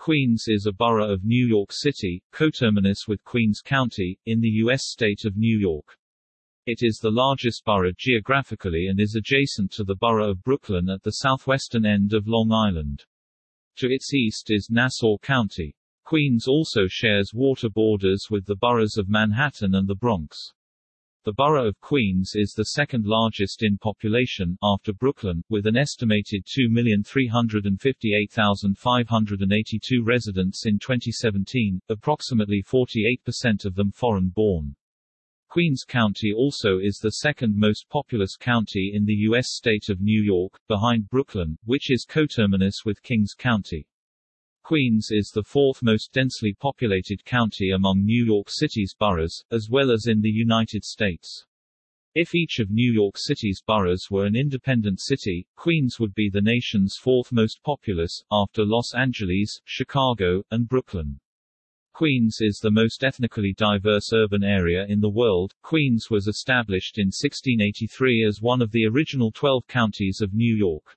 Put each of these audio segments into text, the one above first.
Queens is a borough of New York City, coterminous with Queens County, in the U.S. state of New York. It is the largest borough geographically and is adjacent to the borough of Brooklyn at the southwestern end of Long Island. To its east is Nassau County. Queens also shares water borders with the boroughs of Manhattan and the Bronx. The borough of Queens is the second largest in population, after Brooklyn, with an estimated 2,358,582 residents in 2017, approximately 48% of them foreign-born. Queens County also is the second most populous county in the U.S. state of New York, behind Brooklyn, which is coterminous with Kings County. Queens is the fourth most densely populated county among New York City's boroughs, as well as in the United States. If each of New York City's boroughs were an independent city, Queens would be the nation's fourth most populous, after Los Angeles, Chicago, and Brooklyn. Queens is the most ethnically diverse urban area in the world. Queens was established in 1683 as one of the original 12 counties of New York.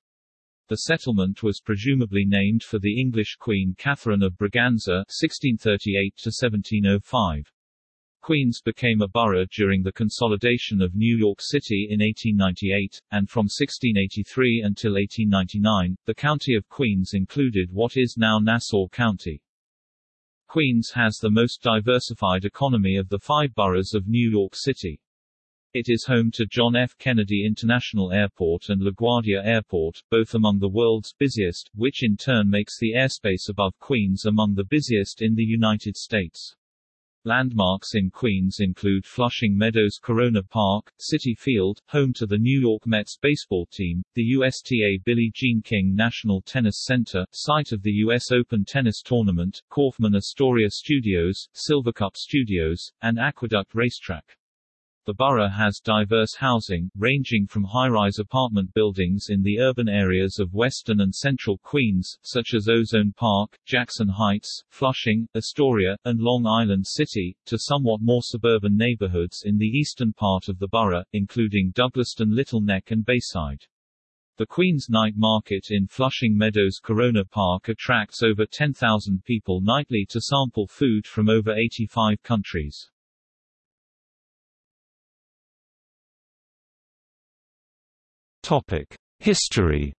The settlement was presumably named for the English Queen Catherine of Braganza (1638–1705). Queens became a borough during the consolidation of New York City in 1898, and from 1683 until 1899, the county of Queens included what is now Nassau County. Queens has the most diversified economy of the five boroughs of New York City. It is home to John F. Kennedy International Airport and LaGuardia Airport, both among the world's busiest, which in turn makes the airspace above Queens among the busiest in the United States. Landmarks in Queens include Flushing Meadows Corona Park, Citi Field, home to the New York Mets baseball team, the USTA Billie Jean King National Tennis Center, site of the U.S. Open Tennis Tournament, Kaufman Astoria Studios, Silvercup Studios, and Aqueduct Racetrack. The borough has diverse housing, ranging from high-rise apartment buildings in the urban areas of western and central Queens, such as Ozone Park, Jackson Heights, Flushing, Astoria, and Long Island City, to somewhat more suburban neighborhoods in the eastern part of the borough, including Douglaston Little Neck and Bayside. The Queens Night Market in Flushing Meadows Corona Park attracts over 10,000 people nightly to sample food from over 85 countries. Topic: History.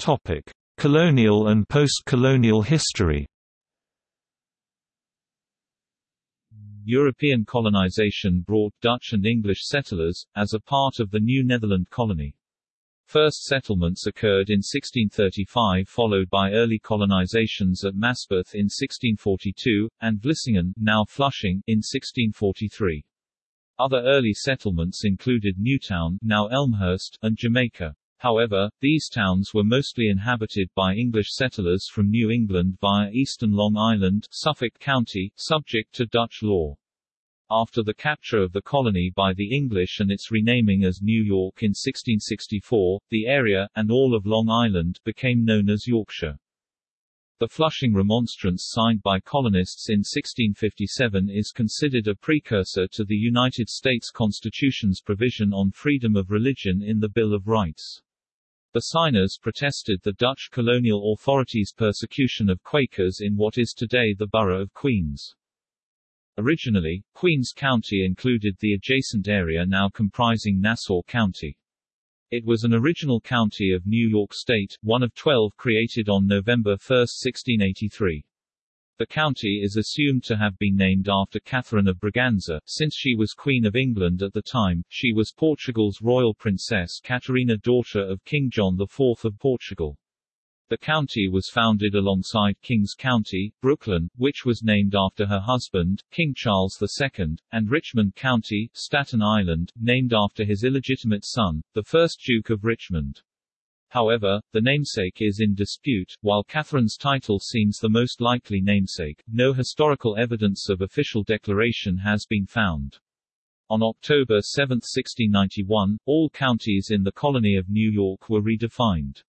Topic: Colonial and post-colonial history. European colonization brought Dutch and English settlers, as a part of the new Netherland colony. First settlements occurred in 1635 followed by early colonizations at Maspeth in 1642, and Vlissingen now Flushing, in 1643. Other early settlements included Newtown now Elmhurst, and Jamaica. However, these towns were mostly inhabited by English settlers from New England via eastern Long Island, Suffolk County, subject to Dutch law. After the capture of the colony by the English and its renaming as New York in 1664, the area, and all of Long Island, became known as Yorkshire. The Flushing Remonstrance signed by colonists in 1657 is considered a precursor to the United States Constitution's provision on freedom of religion in the Bill of Rights. The signers protested the Dutch colonial authorities' persecution of Quakers in what is today the borough of Queens. Originally, Queens County included the adjacent area now comprising Nassau County. It was an original county of New York State, one of 12 created on November 1, 1683. The county is assumed to have been named after Catherine of Braganza, since she was Queen of England at the time. She was Portugal's royal princess Catarina daughter of King John IV of Portugal. The county was founded alongside Kings County, Brooklyn, which was named after her husband, King Charles II, and Richmond County, Staten Island, named after his illegitimate son, the first Duke of Richmond. However, the namesake is in dispute. While Catherine's title seems the most likely namesake, no historical evidence of official declaration has been found. On October 7, 1691, all counties in the colony of New York were redefined.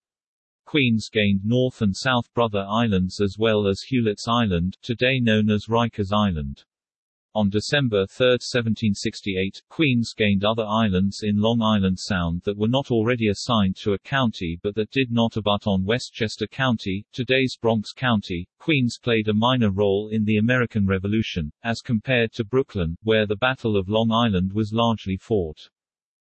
Queens gained North and South Brother Islands as well as Hewlett's Island, today known as Rikers Island. On December 3, 1768, Queens gained other islands in Long Island Sound that were not already assigned to a county but that did not abut on Westchester County, today's Bronx County. Queens played a minor role in the American Revolution, as compared to Brooklyn, where the Battle of Long Island was largely fought.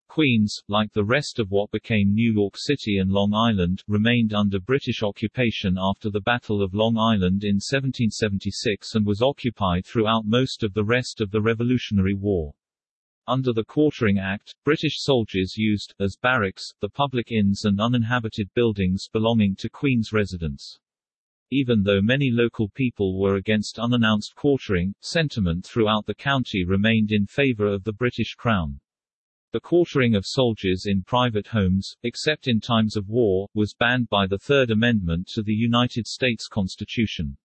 Queens, like the rest of what became New York City and Long Island, remained under British occupation after the Battle of Long Island in 1776 and was occupied throughout most of the rest of the Revolutionary War. Under the Quartering Act, British soldiers used, as barracks, the public inns and uninhabited buildings belonging to Queen's residents. Even though many local people were against unannounced quartering, sentiment throughout the county remained in favor of the British Crown. The quartering of soldiers in private homes, except in times of war, was banned by the Third Amendment to the United States Constitution.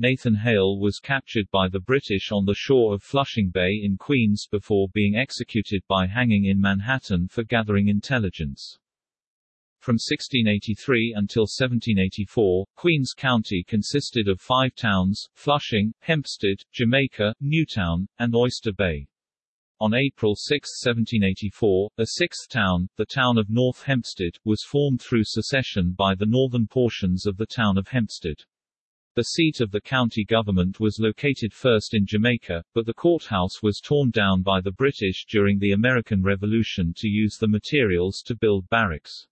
Nathan Hale was captured by the British on the shore of Flushing Bay in Queens before being executed by hanging in Manhattan for gathering intelligence. From 1683 until 1784, Queens County consisted of five towns, Flushing, Hempstead, Jamaica, Newtown, and Oyster Bay. On April 6, 1784, a sixth town, the town of North Hempstead, was formed through secession by the northern portions of the town of Hempstead. The seat of the county government was located first in Jamaica, but the courthouse was torn down by the British during the American Revolution to use the materials to build barracks.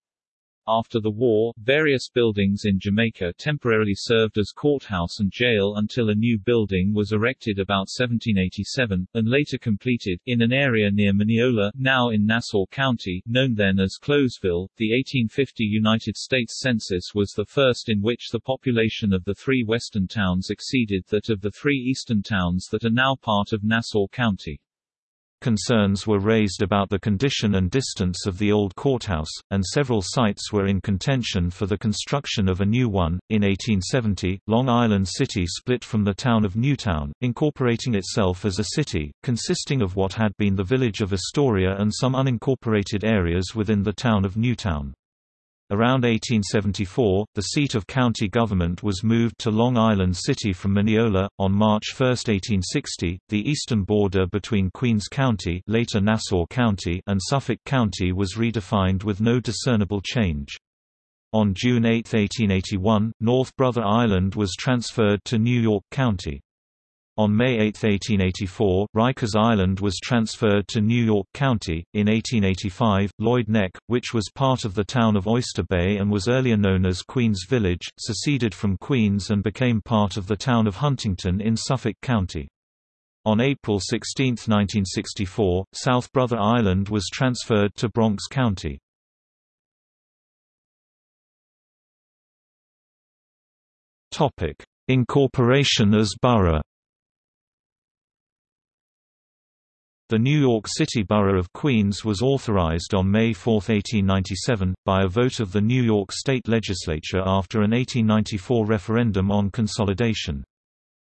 After the war, various buildings in Jamaica temporarily served as courthouse and jail until a new building was erected about 1787, and later completed, in an area near Mineola, now in Nassau County, known then as Clowesville. The 1850 United States Census was the first in which the population of the three western towns exceeded that of the three eastern towns that are now part of Nassau County. Concerns were raised about the condition and distance of the old courthouse, and several sites were in contention for the construction of a new one. In 1870, Long Island City split from the town of Newtown, incorporating itself as a city, consisting of what had been the village of Astoria and some unincorporated areas within the town of Newtown. Around 1874, the seat of county government was moved to Long Island City from Mineola. On March 1, 1860, the eastern border between Queens County, later Nassau County, and Suffolk County was redefined with no discernible change. On June 8, 1881, North Brother Island was transferred to New York County. On May 8, 1884, Rikers Island was transferred to New York County. In 1885, Lloyd Neck, which was part of the town of Oyster Bay and was earlier known as Queens Village, seceded from Queens and became part of the town of Huntington in Suffolk County. On April 16, 1964, South Brother Island was transferred to Bronx County. Incorporation as borough The New York City Borough of Queens was authorized on May 4, 1897, by a vote of the New York State Legislature after an 1894 referendum on consolidation.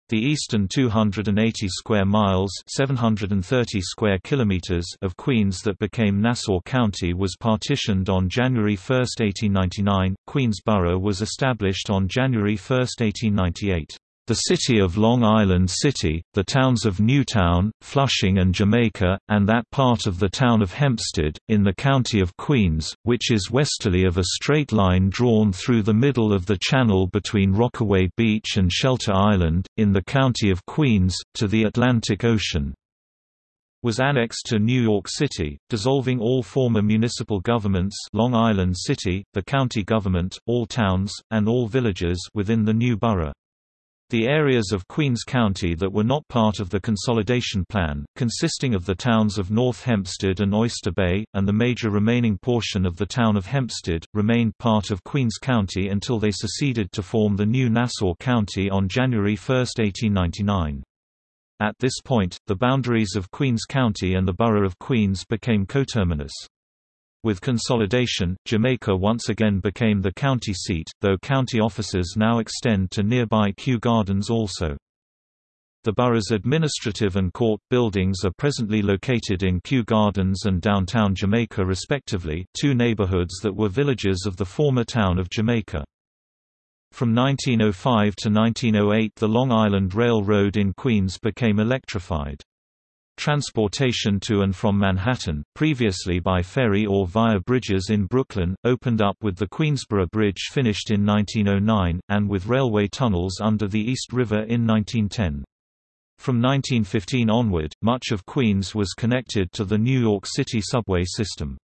The eastern 280 square miles 730 square kilometers of Queens that became Nassau County was partitioned on January 1, 1899. Queens Borough was established on January 1, 1898. The city of Long Island City, the towns of Newtown, Flushing and Jamaica, and that part of the town of Hempstead, in the county of Queens, which is westerly of a straight line drawn through the middle of the channel between Rockaway Beach and Shelter Island, in the county of Queens, to the Atlantic Ocean was annexed to New York City, dissolving all former municipal governments Long Island City, the county government, all towns, and all villages within the new borough. The areas of Queens County that were not part of the consolidation plan, consisting of the towns of North Hempstead and Oyster Bay, and the major remaining portion of the town of Hempstead, remained part of Queens County until they seceded to form the new Nassau County on January 1, 1899. At this point, the boundaries of Queens County and the Borough of Queens became coterminous. With consolidation, Jamaica once again became the county seat, though county offices now extend to nearby Kew Gardens also. The borough's administrative and court buildings are presently located in Kew Gardens and downtown Jamaica respectively, two neighborhoods that were villages of the former town of Jamaica. From 1905 to 1908 the Long Island Railroad in Queens became electrified. Transportation to and from Manhattan, previously by ferry or via bridges in Brooklyn, opened up with the Queensboro Bridge finished in 1909, and with railway tunnels under the East River in 1910. From 1915 onward, much of Queens was connected to the New York City subway system.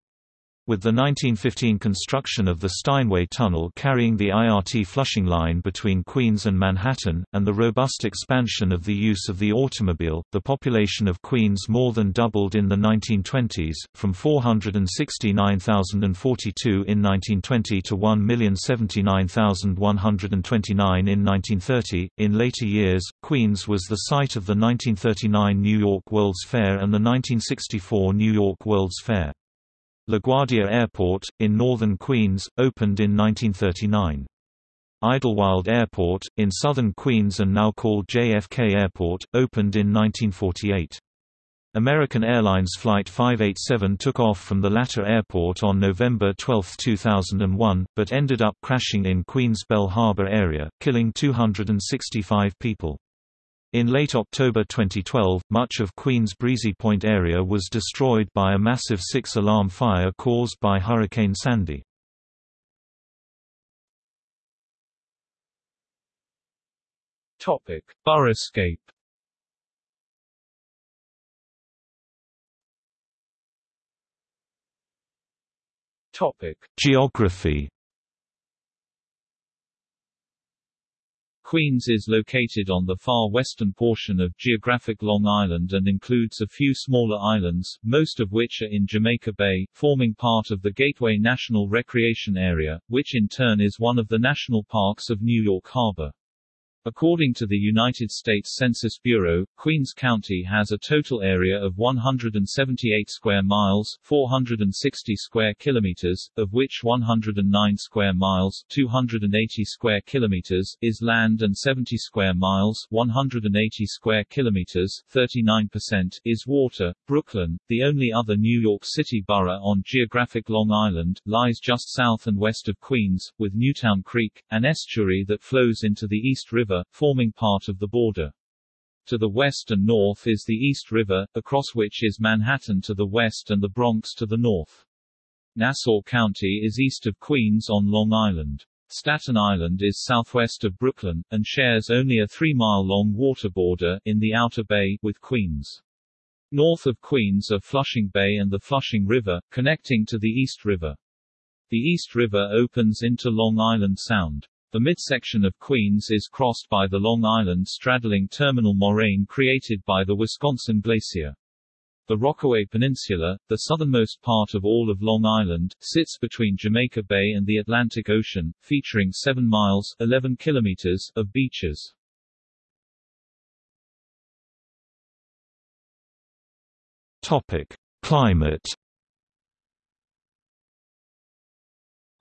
With the 1915 construction of the Steinway Tunnel carrying the IRT Flushing line between Queens and Manhattan, and the robust expansion of the use of the automobile, the population of Queens more than doubled in the 1920s, from 469,042 in 1920 to 1,079,129 in 1930. In later years, Queens was the site of the 1939 New York World's Fair and the 1964 New York World's Fair. LaGuardia Airport, in northern Queens, opened in 1939. Idlewild Airport, in southern Queens and now called JFK Airport, opened in 1948. American Airlines Flight 587 took off from the latter airport on November 12, 2001, but ended up crashing in Queens Belle Harbor area, killing 265 people. In late October 2012, much of Queens Breezy Point area was destroyed by a massive six-alarm fire caused by Hurricane Sandy. Topic: Boroughscape. Topic: Geography Queens is located on the far western portion of geographic Long Island and includes a few smaller islands, most of which are in Jamaica Bay, forming part of the Gateway National Recreation Area, which in turn is one of the national parks of New York Harbor. According to the United States Census Bureau, Queens County has a total area of 178 square miles, 460 square kilometers, of which 109 square miles, 280 square kilometers is land and 70 square miles, 180 square kilometers, 39% is water. Brooklyn, the only other New York City borough on geographic Long Island, lies just south and west of Queens, with Newtown Creek, an estuary that flows into the East River River, forming part of the border. To the west and north is the East River, across which is Manhattan to the west and the Bronx to the north. Nassau County is east of Queens on Long Island. Staten Island is southwest of Brooklyn, and shares only a three-mile-long water border in the Outer Bay with Queens. North of Queens are Flushing Bay and the Flushing River, connecting to the East River. The East River opens into Long Island Sound. The midsection of Queens is crossed by the Long Island straddling terminal moraine created by the Wisconsin Glacier. The Rockaway Peninsula, the southernmost part of all of Long Island, sits between Jamaica Bay and the Atlantic Ocean, featuring 7 miles 11 kilometers of beaches. Topic: Climate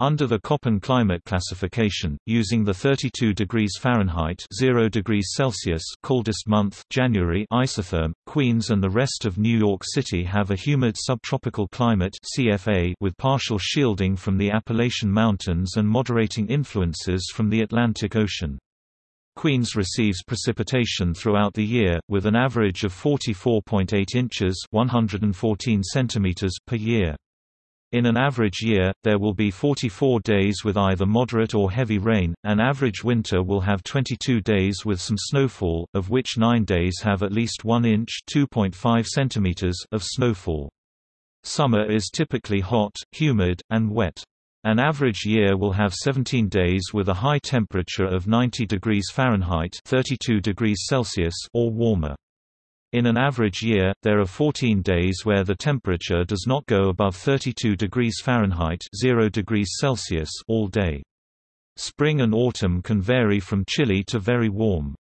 Under the Köppen climate classification, using the 32 degrees Fahrenheit 0 degrees Celsius coldest month January isotherm, Queens and the rest of New York City have a humid subtropical climate CFA with partial shielding from the Appalachian Mountains and moderating influences from the Atlantic Ocean. Queens receives precipitation throughout the year, with an average of 44.8 inches 114 centimeters per year. In an average year, there will be 44 days with either moderate or heavy rain. An average winter will have 22 days with some snowfall, of which 9 days have at least 1 inch (2.5 centimeters) of snowfall. Summer is typically hot, humid, and wet. An average year will have 17 days with a high temperature of 90 degrees Fahrenheit (32 degrees Celsius) or warmer. In an average year, there are 14 days where the temperature does not go above 32 degrees Fahrenheit 0 degrees Celsius all day. Spring and autumn can vary from chilly to very warm.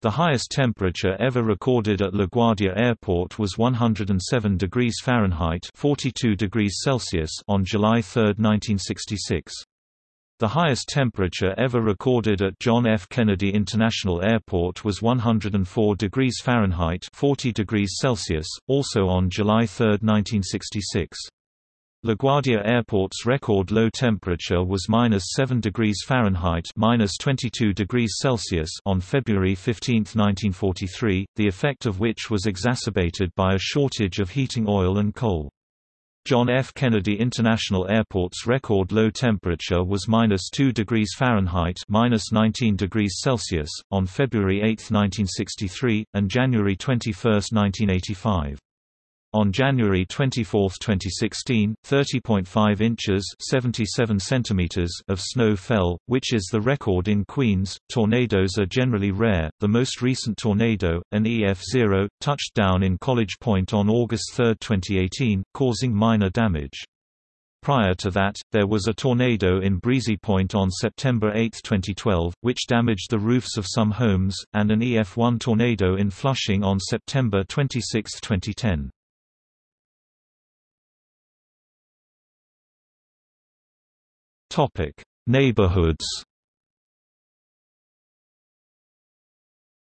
The highest temperature ever recorded at LaGuardia Airport was 107 degrees Fahrenheit 42 degrees Celsius on July 3, 1966. The highest temperature ever recorded at John F. Kennedy International Airport was 104 degrees Fahrenheit 40 degrees Celsius, also on July 3, 1966. LaGuardia Airport's record low temperature was minus 7 degrees Fahrenheit minus 22 degrees Celsius on February 15, 1943, the effect of which was exacerbated by a shortage of heating oil and coal. John F. Kennedy International Airport's record low temperature was minus 2 degrees Fahrenheit minus 19 degrees Celsius, on February 8, 1963, and January 21, 1985. On January 24, 2016, 30.5 inches (77 centimeters) of snow fell, which is the record in Queens. Tornadoes are generally rare. The most recent tornado, an EF0, touched down in College Point on August 3, 2018, causing minor damage. Prior to that, there was a tornado in Breezy Point on September 8, 2012, which damaged the roofs of some homes, and an EF1 tornado in Flushing on September 26, 2010. Topic: Neighborhoods.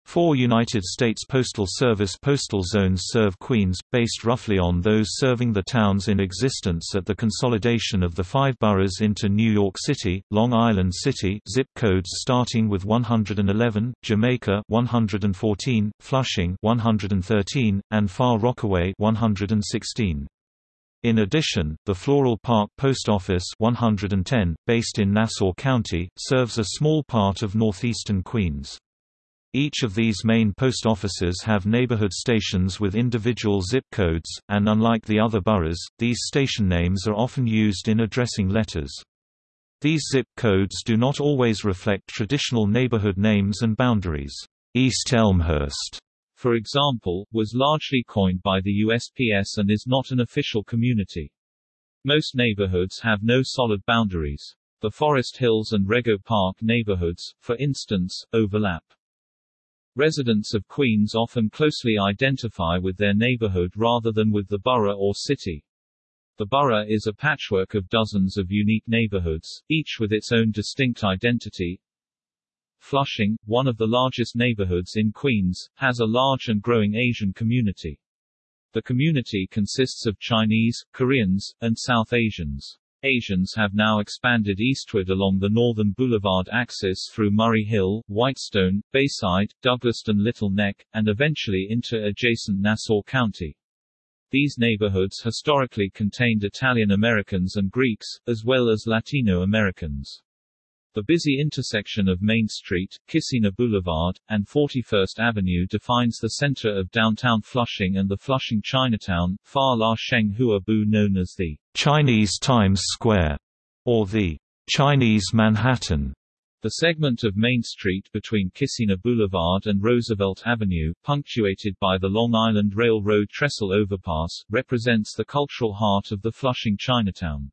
Four United States Postal Service postal zones serve Queens, based roughly on those serving the towns in existence at the consolidation of the five boroughs into New York City, Long Island City zip codes starting with 111, Jamaica 114, Flushing 113, and Far Rockaway 116. In addition, the Floral Park Post Office 110, based in Nassau County, serves a small part of northeastern Queens. Each of these main post offices have neighborhood stations with individual zip codes, and unlike the other boroughs, these station names are often used in addressing letters. These zip codes do not always reflect traditional neighborhood names and boundaries. East Elmhurst for example, was largely coined by the USPS and is not an official community. Most neighborhoods have no solid boundaries. The Forest Hills and Rego Park neighborhoods, for instance, overlap. Residents of Queens often closely identify with their neighborhood rather than with the borough or city. The borough is a patchwork of dozens of unique neighborhoods, each with its own distinct identity, Flushing, one of the largest neighborhoods in Queens, has a large and growing Asian community. The community consists of Chinese, Koreans, and South Asians. Asians have now expanded eastward along the northern boulevard axis through Murray Hill, Whitestone, Bayside, Douglaston Little Neck, and eventually into adjacent Nassau County. These neighborhoods historically contained Italian Americans and Greeks, as well as Latino Americans. The busy intersection of Main Street, Kissena Boulevard, and 41st Avenue defines the center of downtown Flushing and the Flushing Chinatown, Fa La Sheng Hua Bu known as the Chinese Times Square, or the Chinese Manhattan. The segment of Main Street between Kissena Boulevard and Roosevelt Avenue, punctuated by the Long Island Railroad trestle overpass, represents the cultural heart of the Flushing Chinatown.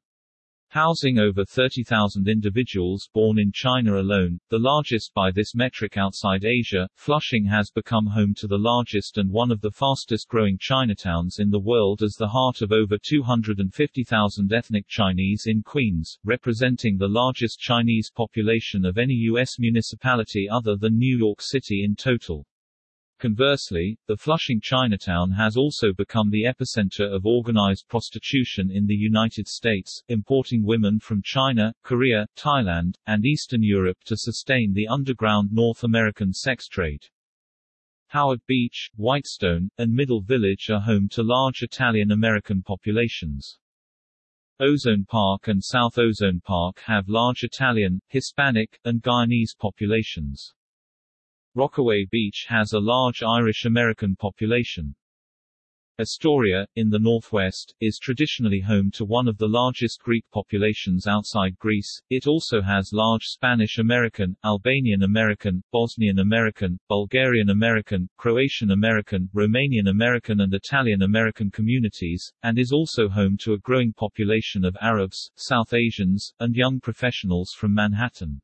Housing over 30,000 individuals born in China alone, the largest by this metric outside Asia, Flushing has become home to the largest and one of the fastest growing Chinatowns in the world as the heart of over 250,000 ethnic Chinese in Queens, representing the largest Chinese population of any U.S. municipality other than New York City in total. Conversely, the Flushing Chinatown has also become the epicenter of organized prostitution in the United States, importing women from China, Korea, Thailand, and Eastern Europe to sustain the underground North American sex trade. Howard Beach, Whitestone, and Middle Village are home to large Italian American populations. Ozone Park and South Ozone Park have large Italian, Hispanic, and Guyanese populations. Rockaway Beach has a large Irish-American population. Astoria, in the northwest, is traditionally home to one of the largest Greek populations outside Greece. It also has large Spanish American, Albanian American, Bosnian American, Bulgarian American, Croatian American, Romanian American, and Italian American communities, and is also home to a growing population of Arabs, South Asians, and young professionals from Manhattan.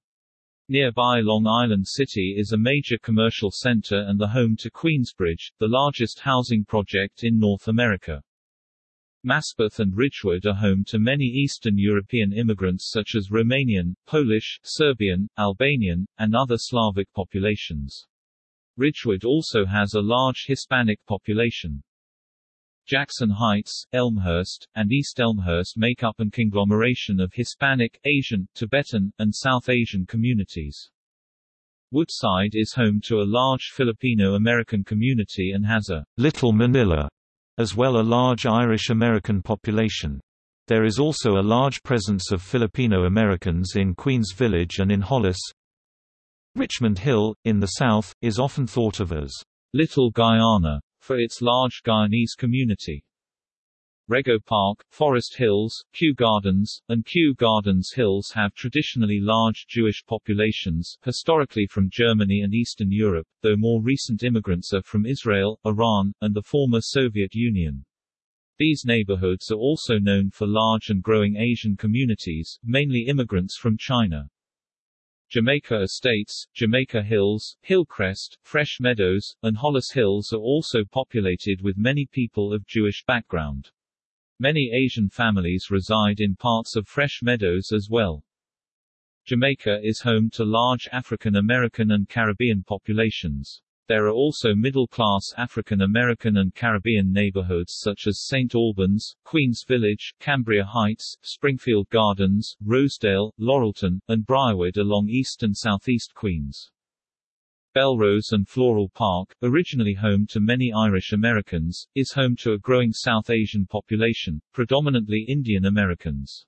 Nearby Long Island City is a major commercial center and the home to Queensbridge, the largest housing project in North America. Maspeth and Ridgewood are home to many Eastern European immigrants such as Romanian, Polish, Serbian, Albanian, and other Slavic populations. Ridgewood also has a large Hispanic population. Jackson Heights, Elmhurst, and East Elmhurst make up an conglomeration of Hispanic, Asian, Tibetan, and South Asian communities. Woodside is home to a large Filipino-American community and has a Little Manila, as well a large Irish-American population. There is also a large presence of Filipino Americans in Queens Village and in Hollis. Richmond Hill, in the south, is often thought of as Little Guyana, for its large Guyanese community. Rego Park, Forest Hills, Kew Gardens, and Kew Gardens Hills have traditionally large Jewish populations, historically from Germany and Eastern Europe, though more recent immigrants are from Israel, Iran, and the former Soviet Union. These neighborhoods are also known for large and growing Asian communities, mainly immigrants from China. Jamaica Estates, Jamaica Hills, Hillcrest, Fresh Meadows, and Hollis Hills are also populated with many people of Jewish background. Many Asian families reside in parts of Fresh Meadows as well. Jamaica is home to large African American and Caribbean populations. There are also middle-class African American and Caribbean neighborhoods such as St. Albans, Queens Village, Cambria Heights, Springfield Gardens, Rosedale, Laurelton, and Briarwood along east and southeast Queens. Bellerose and Floral Park, originally home to many Irish Americans, is home to a growing South Asian population, predominantly Indian Americans.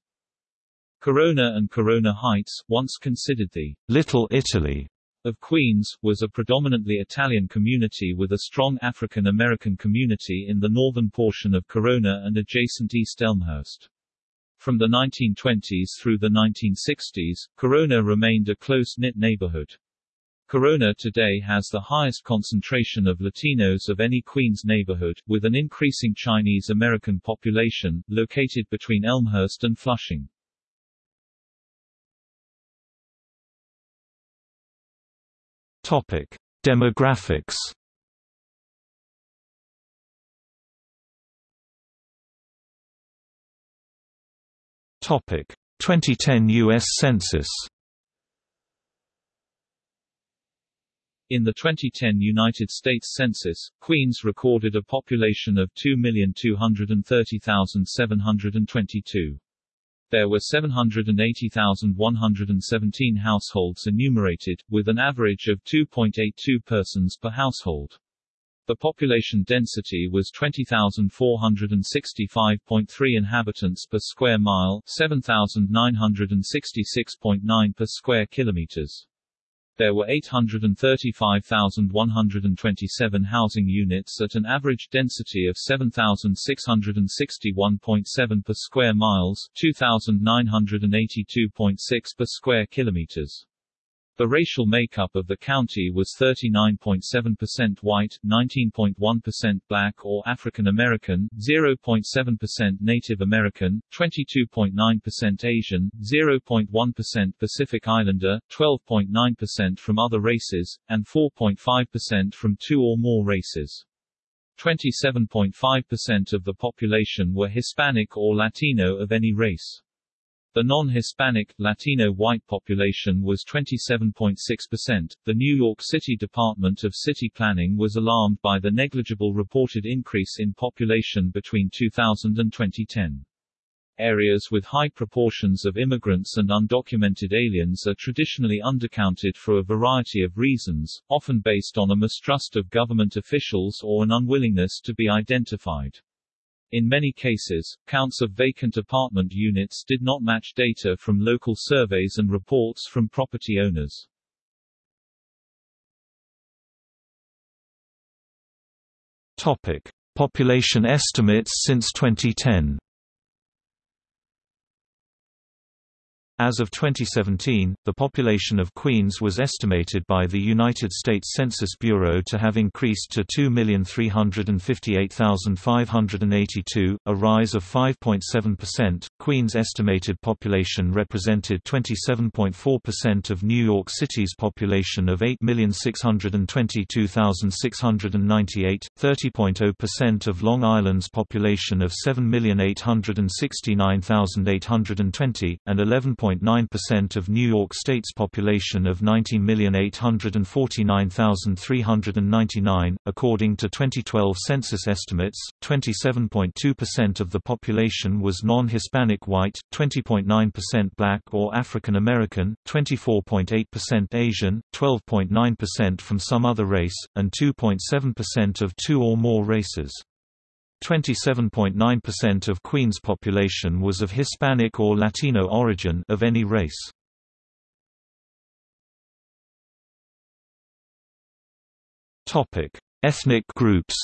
Corona and Corona Heights, once considered the Little Italy of Queens, was a predominantly Italian community with a strong African American community in the northern portion of Corona and adjacent East Elmhurst. From the 1920s through the 1960s, Corona remained a close-knit neighborhood. Corona today has the highest concentration of Latinos of any Queens neighborhood, with an increasing Chinese American population, located between Elmhurst and Flushing. Topic: Demographics. Topic: 2010 US Census. In the 2010 United States Census, Queens recorded a population of 2,230,722. There were 780,117 households enumerated, with an average of 2.82 persons per household. The population density was 20,465.3 inhabitants per square mile, 7,966.9 per square kilometers. There were 835,127 housing units at an average density of 7,661.7 per square miles, 2,982.6 per square kilometers. The racial makeup of the county was 39.7% white, 19.1% black or African American, 0.7% Native American, 22.9% Asian, 0.1% Pacific Islander, 12.9% from other races, and 4.5% from two or more races. 27.5% of the population were Hispanic or Latino of any race. The non-Hispanic, Latino white population was 27.6%. The New York City Department of City Planning was alarmed by the negligible reported increase in population between 2000 and 2010. Areas with high proportions of immigrants and undocumented aliens are traditionally undercounted for a variety of reasons, often based on a mistrust of government officials or an unwillingness to be identified. In many cases, counts of vacant apartment units did not match data from local surveys and reports from property owners. Topic: Population estimates since 2010. As of 2017, the population of Queens was estimated by the United States Census Bureau to have increased to 2,358,582, a rise of 5.7%. Queens' estimated population represented 27.4% of New York City's population of 8,622,698, 30.0% of Long Island's population of 7,869,820, and 11. 6.9% of New York State's population of 90,849,399. According to 2012 census estimates, 27.2% of the population was non-Hispanic white, 20.9% black or African American, 24.8% Asian, 12.9% from some other race, and 2.7% of two or more races. 27.9% of Queens' population was of Hispanic or Latino origin of any race. Topic: Ethnic groups.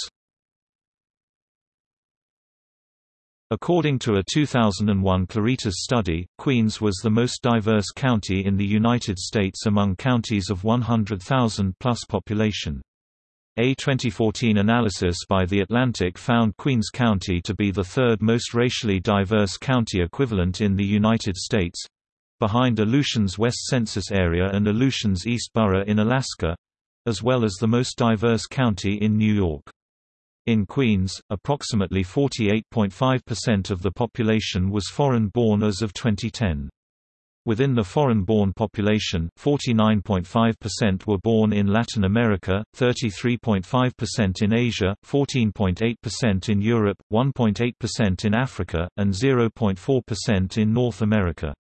According to a 2001 Claritas study, Queens was the most diverse county in the United States among counties of 100,000-plus population. A 2014 analysis by The Atlantic found Queens County to be the third most racially diverse county equivalent in the United States behind Aleutians West Census Area and Aleutians East Borough in Alaska as well as the most diverse county in New York. In Queens, approximately 48.5% of the population was foreign-born as of 2010. Within the foreign-born population, 49.5% were born in Latin America, 33.5% in Asia, 14.8% in Europe, 1.8% in Africa, and 0.4% in North America.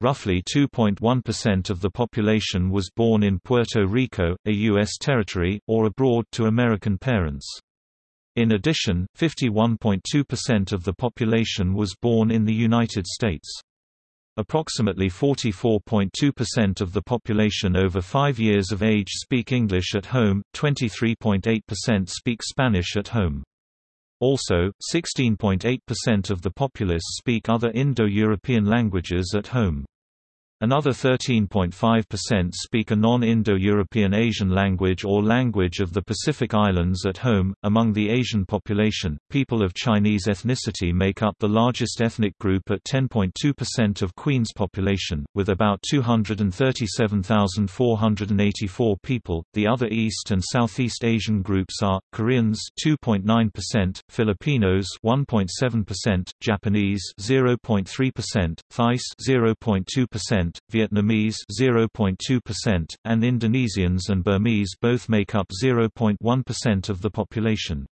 Roughly 2.1% of the population was born in Puerto Rico, a U.S. territory, or abroad to American parents. In addition, 51.2% of the population was born in the United States. Approximately 44.2% of the population over 5 years of age speak English at home, 23.8% speak Spanish at home. Also, 16.8% of the populace speak other Indo-European languages at home. Another 13.5% speak a non-Indo-European Asian language or language of the Pacific Islands at home. Among the Asian population, people of Chinese ethnicity make up the largest ethnic group at 10.2% of Queen's population, with about 237,484 people. The other East and Southeast Asian groups are Koreans 2.9%, Filipinos 1.7%, Japanese 0.3%, Thais 0.2%, Vietnamese 0.2%, and Indonesians and Burmese both make up 0.1% of the population.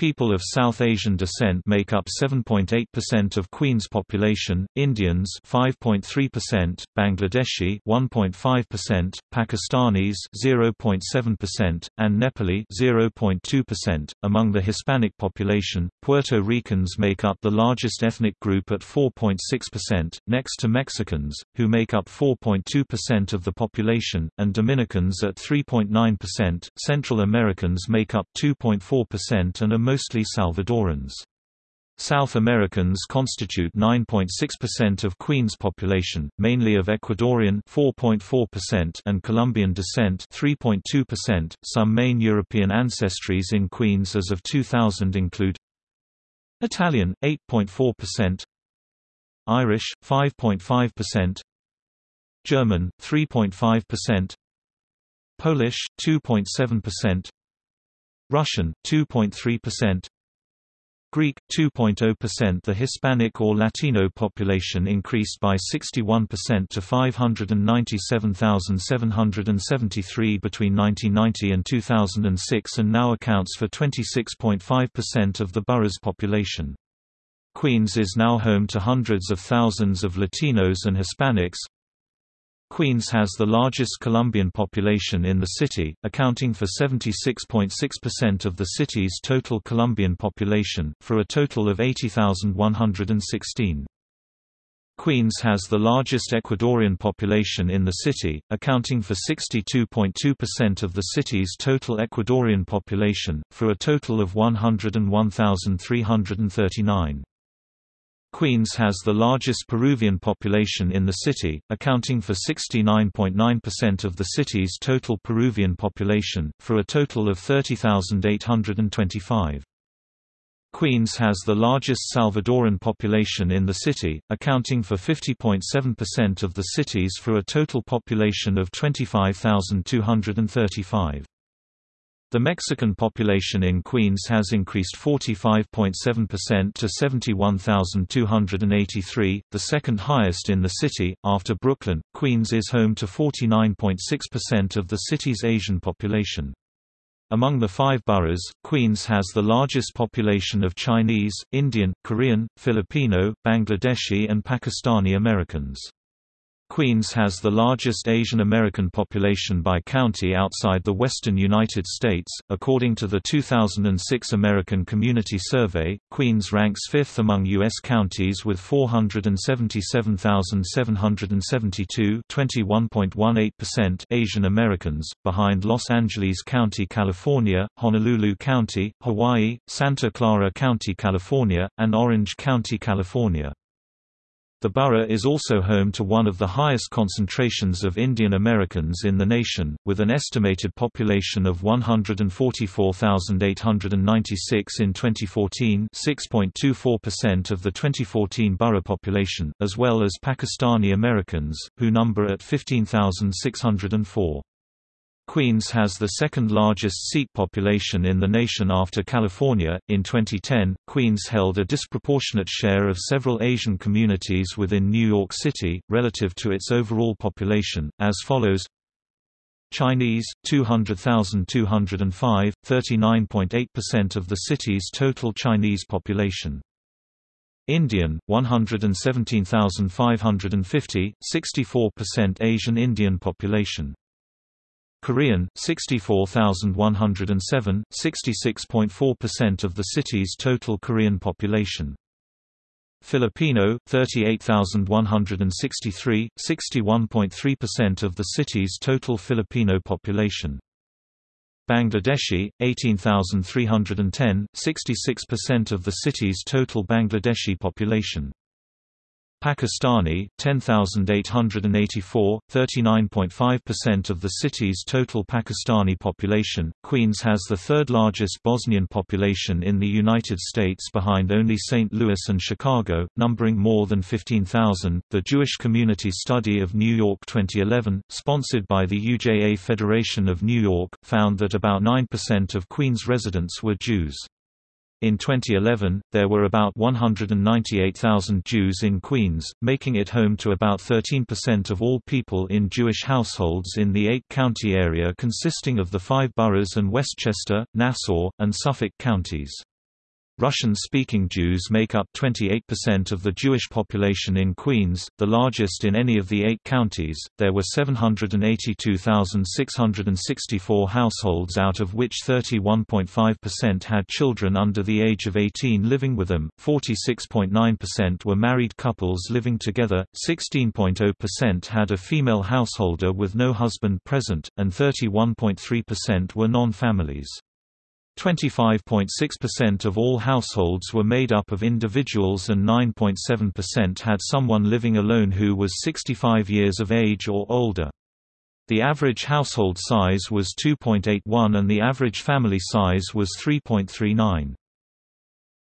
People of South Asian descent make up 7.8% of Queen's population, Indians 5.3%, Bangladeshi 1.5%, Pakistanis 0.7%, and Nepali 0.2%. Among the Hispanic population, Puerto Ricans make up the largest ethnic group at 4.6%, next to Mexicans, who make up 4.2% of the population, and Dominicans at 3.9%. Central Americans make up 2.4% and mostly Salvadorans. South Americans constitute 9.6% of Queen's population, mainly of Ecuadorian 4.4% and Colombian descent 3.2%. Some main European ancestries in Queens as of 2000 include Italian 8.4%, Irish 5.5%, German 3.5%, Polish 2.7%, Russian 2.3%, Greek 2.0% The Hispanic or Latino population increased by 61% to 597,773 between 1990 and 2006 and now accounts for 26.5% of the borough's population. Queens is now home to hundreds of thousands of Latinos and Hispanics, Queens has the largest Colombian population in the city, accounting for 76.6% of the city's total Colombian population, for a total of 80,116. Queens has the largest Ecuadorian population in the city, accounting for 62.2% of the city's total Ecuadorian population, for a total of 101,339. Queens has the largest Peruvian population in the city, accounting for 69.9% of the city's total Peruvian population, for a total of 30,825. Queens has the largest Salvadoran population in the city, accounting for 50.7% of the city's for a total population of 25,235. The Mexican population in Queens has increased 45.7% to 71,283, the second highest in the city, after Brooklyn. Queens is home to 49.6% of the city's Asian population. Among the five boroughs, Queens has the largest population of Chinese, Indian, Korean, Filipino, Bangladeshi and Pakistani Americans. Queens has the largest Asian American population by county outside the western United States. According to the 2006 American Community Survey, Queens ranks fifth among U.S. counties with 477,772 Asian Americans, behind Los Angeles County, California, Honolulu County, Hawaii, Santa Clara County, California, and Orange County, California. The borough is also home to one of the highest concentrations of Indian Americans in the nation, with an estimated population of 144,896 in 2014 6.24% of the 2014 borough population, as well as Pakistani Americans, who number at 15,604. Queens has the second largest Sikh population in the nation after California. In 2010, Queens held a disproportionate share of several Asian communities within New York City, relative to its overall population, as follows Chinese, 200,205, 39.8% of the city's total Chinese population. Indian, 117,550, 64% Asian Indian population. Korean, 64,107, 66.4% of the city's total Korean population. Filipino, 38,163, 61.3% of the city's total Filipino population. Bangladeshi, 18,310, 66% of the city's total Bangladeshi population. Pakistani, 10,884, 39.5% of the city's total Pakistani population. Queens has the third largest Bosnian population in the United States behind only St. Louis and Chicago, numbering more than 15,000. The Jewish Community Study of New York 2011, sponsored by the UJA Federation of New York, found that about 9% of Queens residents were Jews. In 2011, there were about 198,000 Jews in Queens, making it home to about 13% of all people in Jewish households in the eight-county area consisting of the five boroughs and Westchester, Nassau, and Suffolk counties. Russian-speaking Jews make up 28% of the Jewish population in Queens, the largest in any of the eight counties. There were 782,664 households out of which 31.5% had children under the age of 18 living with them, 46.9% were married couples living together, 16.0% had a female householder with no husband present, and 31.3% were non-families. 25.6% of all households were made up of individuals and 9.7% had someone living alone who was 65 years of age or older. The average household size was 2.81 and the average family size was 3.39.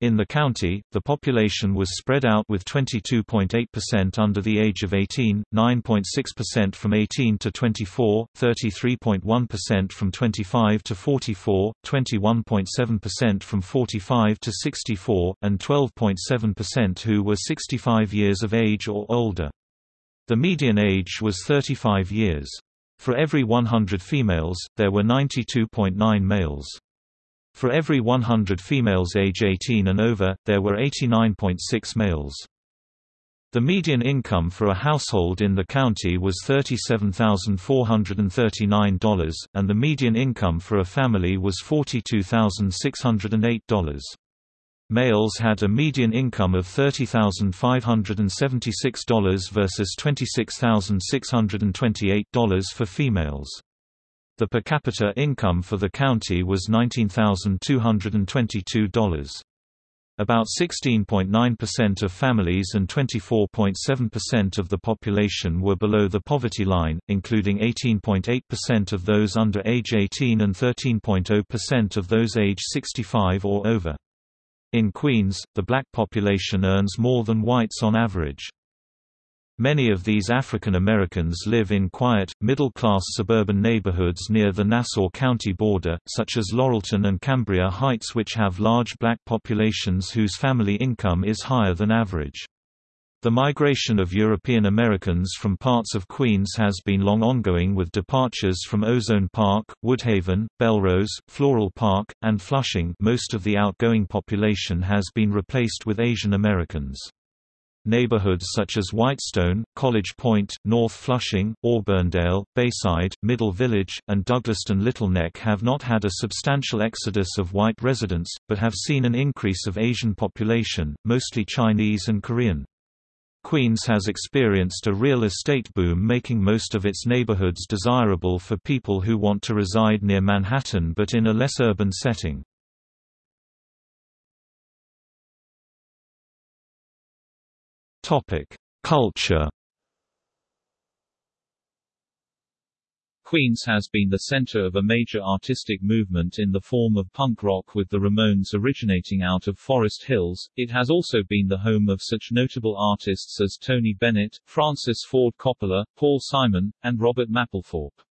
In the county, the population was spread out with 22.8% under the age of 18, 9.6% from 18 to 24, 33.1% from 25 to 44, 21.7% from 45 to 64, and 12.7% who were 65 years of age or older. The median age was 35 years. For every 100 females, there were 92.9 males. For every 100 females age 18 and over, there were 89.6 males. The median income for a household in the county was $37,439, and the median income for a family was $42,608. Males had a median income of $30,576 versus $26,628 for females. The per capita income for the county was $19,222. About 16.9% of families and 24.7% of the population were below the poverty line, including 18.8% of those under age 18 and 13.0% of those age 65 or over. In Queens, the black population earns more than whites on average. Many of these African Americans live in quiet, middle-class suburban neighborhoods near the Nassau County border, such as Laurelton and Cambria Heights which have large black populations whose family income is higher than average. The migration of European Americans from parts of Queens has been long ongoing with departures from Ozone Park, Woodhaven, Bellerose, Floral Park, and Flushing most of the outgoing population has been replaced with Asian Americans. Neighborhoods such as Whitestone, College Point, North Flushing, Auburndale, Bayside, Middle Village, and Douglaston Little Neck have not had a substantial exodus of white residents, but have seen an increase of Asian population, mostly Chinese and Korean. Queens has experienced a real estate boom making most of its neighborhoods desirable for people who want to reside near Manhattan but in a less urban setting. Culture Queens has been the center of a major artistic movement in the form of punk rock with the Ramones originating out of Forest Hills. It has also been the home of such notable artists as Tony Bennett, Francis Ford Coppola, Paul Simon, and Robert Mapplethorpe.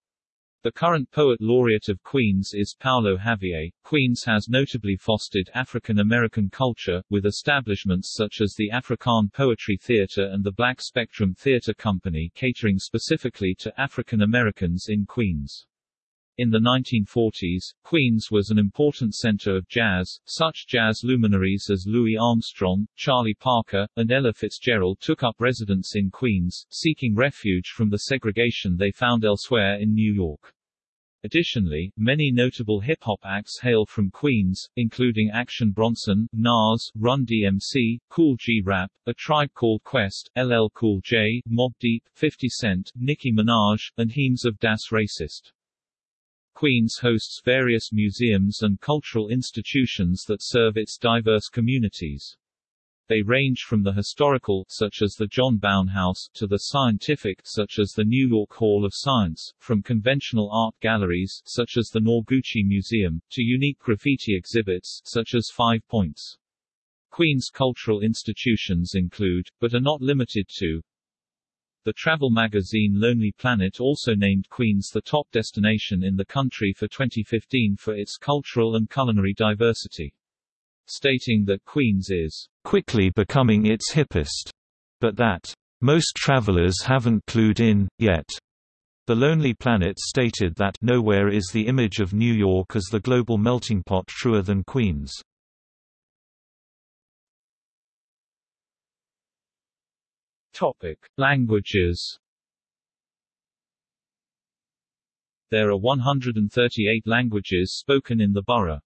The current poet laureate of Queens is Paolo Javier. Queens has notably fostered African American culture, with establishments such as the Afrikan Poetry Theater and the Black Spectrum Theater Company catering specifically to African Americans in Queens. In the 1940s, Queens was an important center of jazz. Such jazz luminaries as Louis Armstrong, Charlie Parker, and Ella Fitzgerald took up residence in Queens, seeking refuge from the segregation they found elsewhere in New York. Additionally, many notable hip-hop acts hail from Queens, including Action Bronson, Nas, Run DMC, Kool G Rap, A Tribe Called Quest, LL Cool J, Mobb Deep, 50 Cent, Nicki Minaj, and Heems of Das Racist. Queens hosts various museums and cultural institutions that serve its diverse communities. They range from the historical such as the John Bowne House to the scientific such as the New York Hall of Science, from conventional art galleries such as the Noguchi Museum to unique graffiti exhibits such as Five Points. Queens cultural institutions include, but are not limited to, the travel magazine Lonely Planet also named Queens the top destination in the country for 2015 for its cultural and culinary diversity stating that Queens is quickly becoming its hippest, but that most travelers haven't clued in, yet. The Lonely Planet stated that nowhere is the image of New York as the global melting pot truer than Queens. Topic: Languages. There are 138 languages spoken in the borough.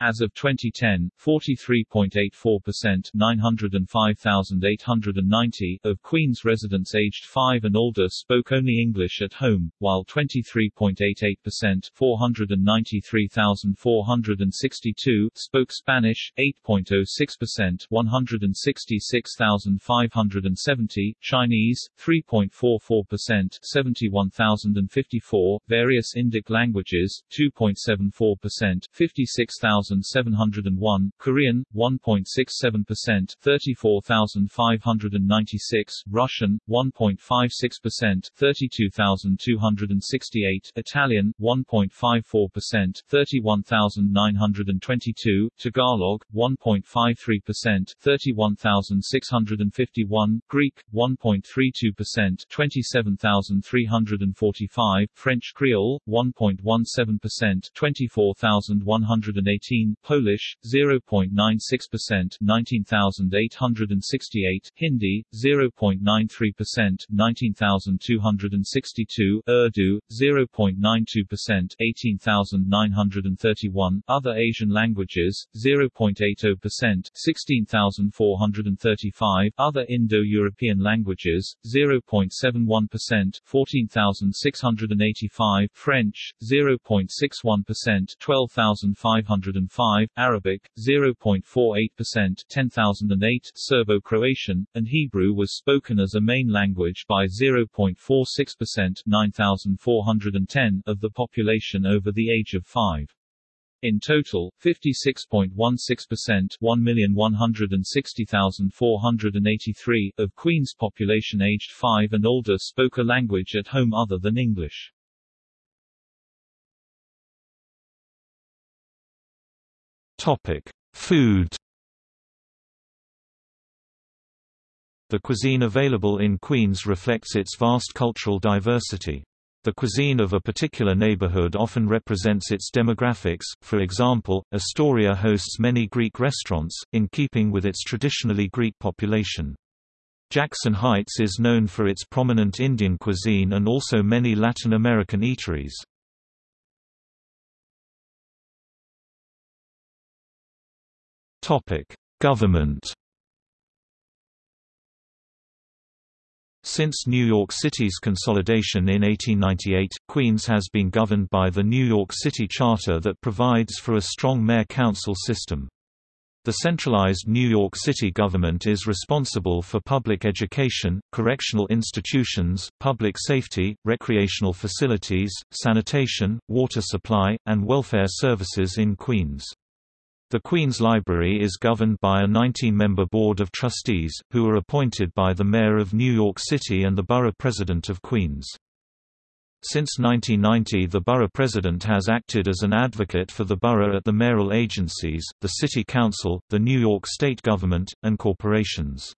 As of 2010, 43.84% 905,890 of Queens residents aged 5 and older spoke only English at home, while 23.88% 493,462 spoke Spanish, 8.06% 166,570 Chinese, 3.44% 71,054 various Indic languages, 2.74% 56,000 1,701, Korean, 1.67%, 34,596, Russian, 1.56%, 32,268, Italian, 1.54%, 31,922, Tagalog, 1.53%, 31,651, Greek, 1.32%, 27,345, French Creole, 1.17%, 24,118, Polish 0.96%, 19,868, Hindi 0.93%, 19,262, Urdu 0.92%, 18,931, other Asian languages 0.80%, 16,435, other Indo-European languages 0.71%, 14,685, French 0.61%, 12,500 2005, Arabic 0.48%, 10,008, Serbo-Croatian, and Hebrew was spoken as a main language by 0.46%, 9,410 of the population over the age of 5. In total, 56.16% 1,160,483 of Queen's population aged 5 and older spoke a language at home other than English. Topic: Food The cuisine available in Queens reflects its vast cultural diversity. The cuisine of a particular neighborhood often represents its demographics, for example, Astoria hosts many Greek restaurants, in keeping with its traditionally Greek population. Jackson Heights is known for its prominent Indian cuisine and also many Latin American eateries. Government Since New York City's consolidation in 1898, Queens has been governed by the New York City Charter that provides for a strong mayor-council system. The centralized New York City government is responsible for public education, correctional institutions, public safety, recreational facilities, sanitation, water supply, and welfare services in Queens. The Queen's Library is governed by a 19-member Board of Trustees, who are appointed by the Mayor of New York City and the Borough President of Queens. Since 1990 the borough president has acted as an advocate for the borough at the mayoral agencies, the City Council, the New York State Government, and corporations.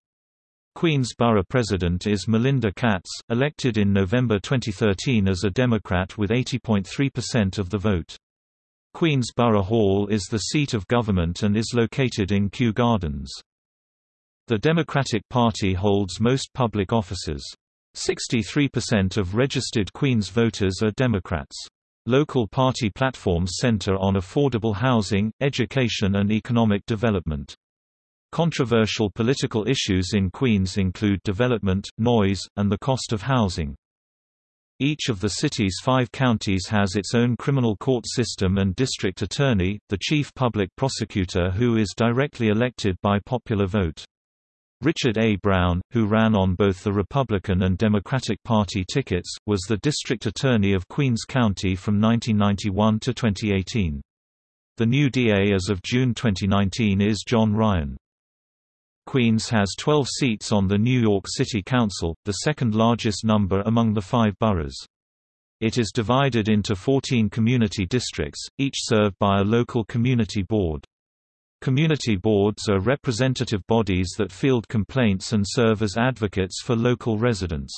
Queens Borough President is Melinda Katz, elected in November 2013 as a Democrat with 80.3% of the vote. Queens Borough Hall is the seat of government and is located in Kew Gardens. The Democratic Party holds most public offices. 63% of registered Queens voters are Democrats. Local party platforms center on affordable housing, education and economic development. Controversial political issues in Queens include development, noise, and the cost of housing. Each of the city's five counties has its own criminal court system and district attorney, the chief public prosecutor who is directly elected by popular vote. Richard A. Brown, who ran on both the Republican and Democratic Party tickets, was the district attorney of Queens County from 1991 to 2018. The new DA as of June 2019 is John Ryan. Queens has 12 seats on the New York City Council, the second largest number among the five boroughs. It is divided into 14 community districts, each served by a local community board. Community boards are representative bodies that field complaints and serve as advocates for local residents.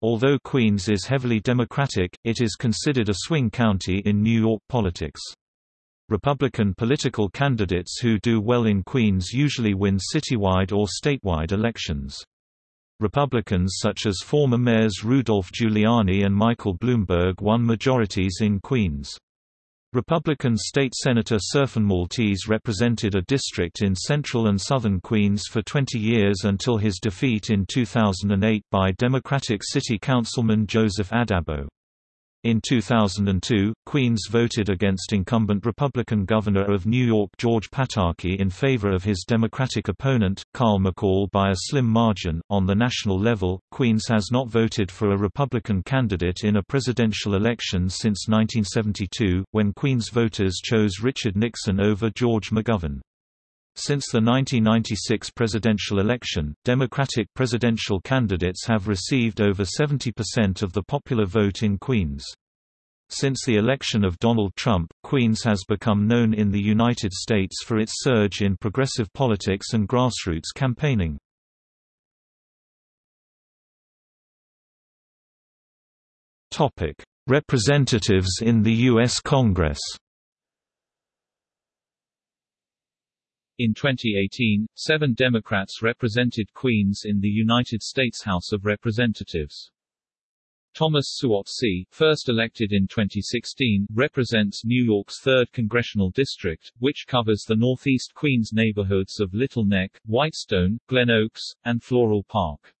Although Queens is heavily Democratic, it is considered a swing county in New York politics. Republican political candidates who do well in Queens usually win citywide or statewide elections. Republicans such as former mayors Rudolph Giuliani and Michael Bloomberg won majorities in Queens. Republican State Senator Serphin Maltese represented a district in central and southern Queens for 20 years until his defeat in 2008 by Democratic City Councilman Joseph Addabbo. In 2002, Queens voted against incumbent Republican Governor of New York George Pataki in favor of his Democratic opponent, Carl McCall by a slim margin. On the national level, Queens has not voted for a Republican candidate in a presidential election since 1972, when Queens voters chose Richard Nixon over George McGovern. Since the 1996 presidential election, Democratic presidential candidates have received over 70% of the popular vote in Queens. Since the election of Donald Trump, Queens has become known in the United States for its surge in progressive politics and grassroots campaigning. Representatives in the U.S. Congress In 2018, seven Democrats represented Queens in the United States House of Representatives. Thomas Suozzi, first elected in 2016, represents New York's 3rd congressional district, which covers the northeast Queens neighborhoods of Little Neck, Whitestone, Glen Oaks, and Floral Park.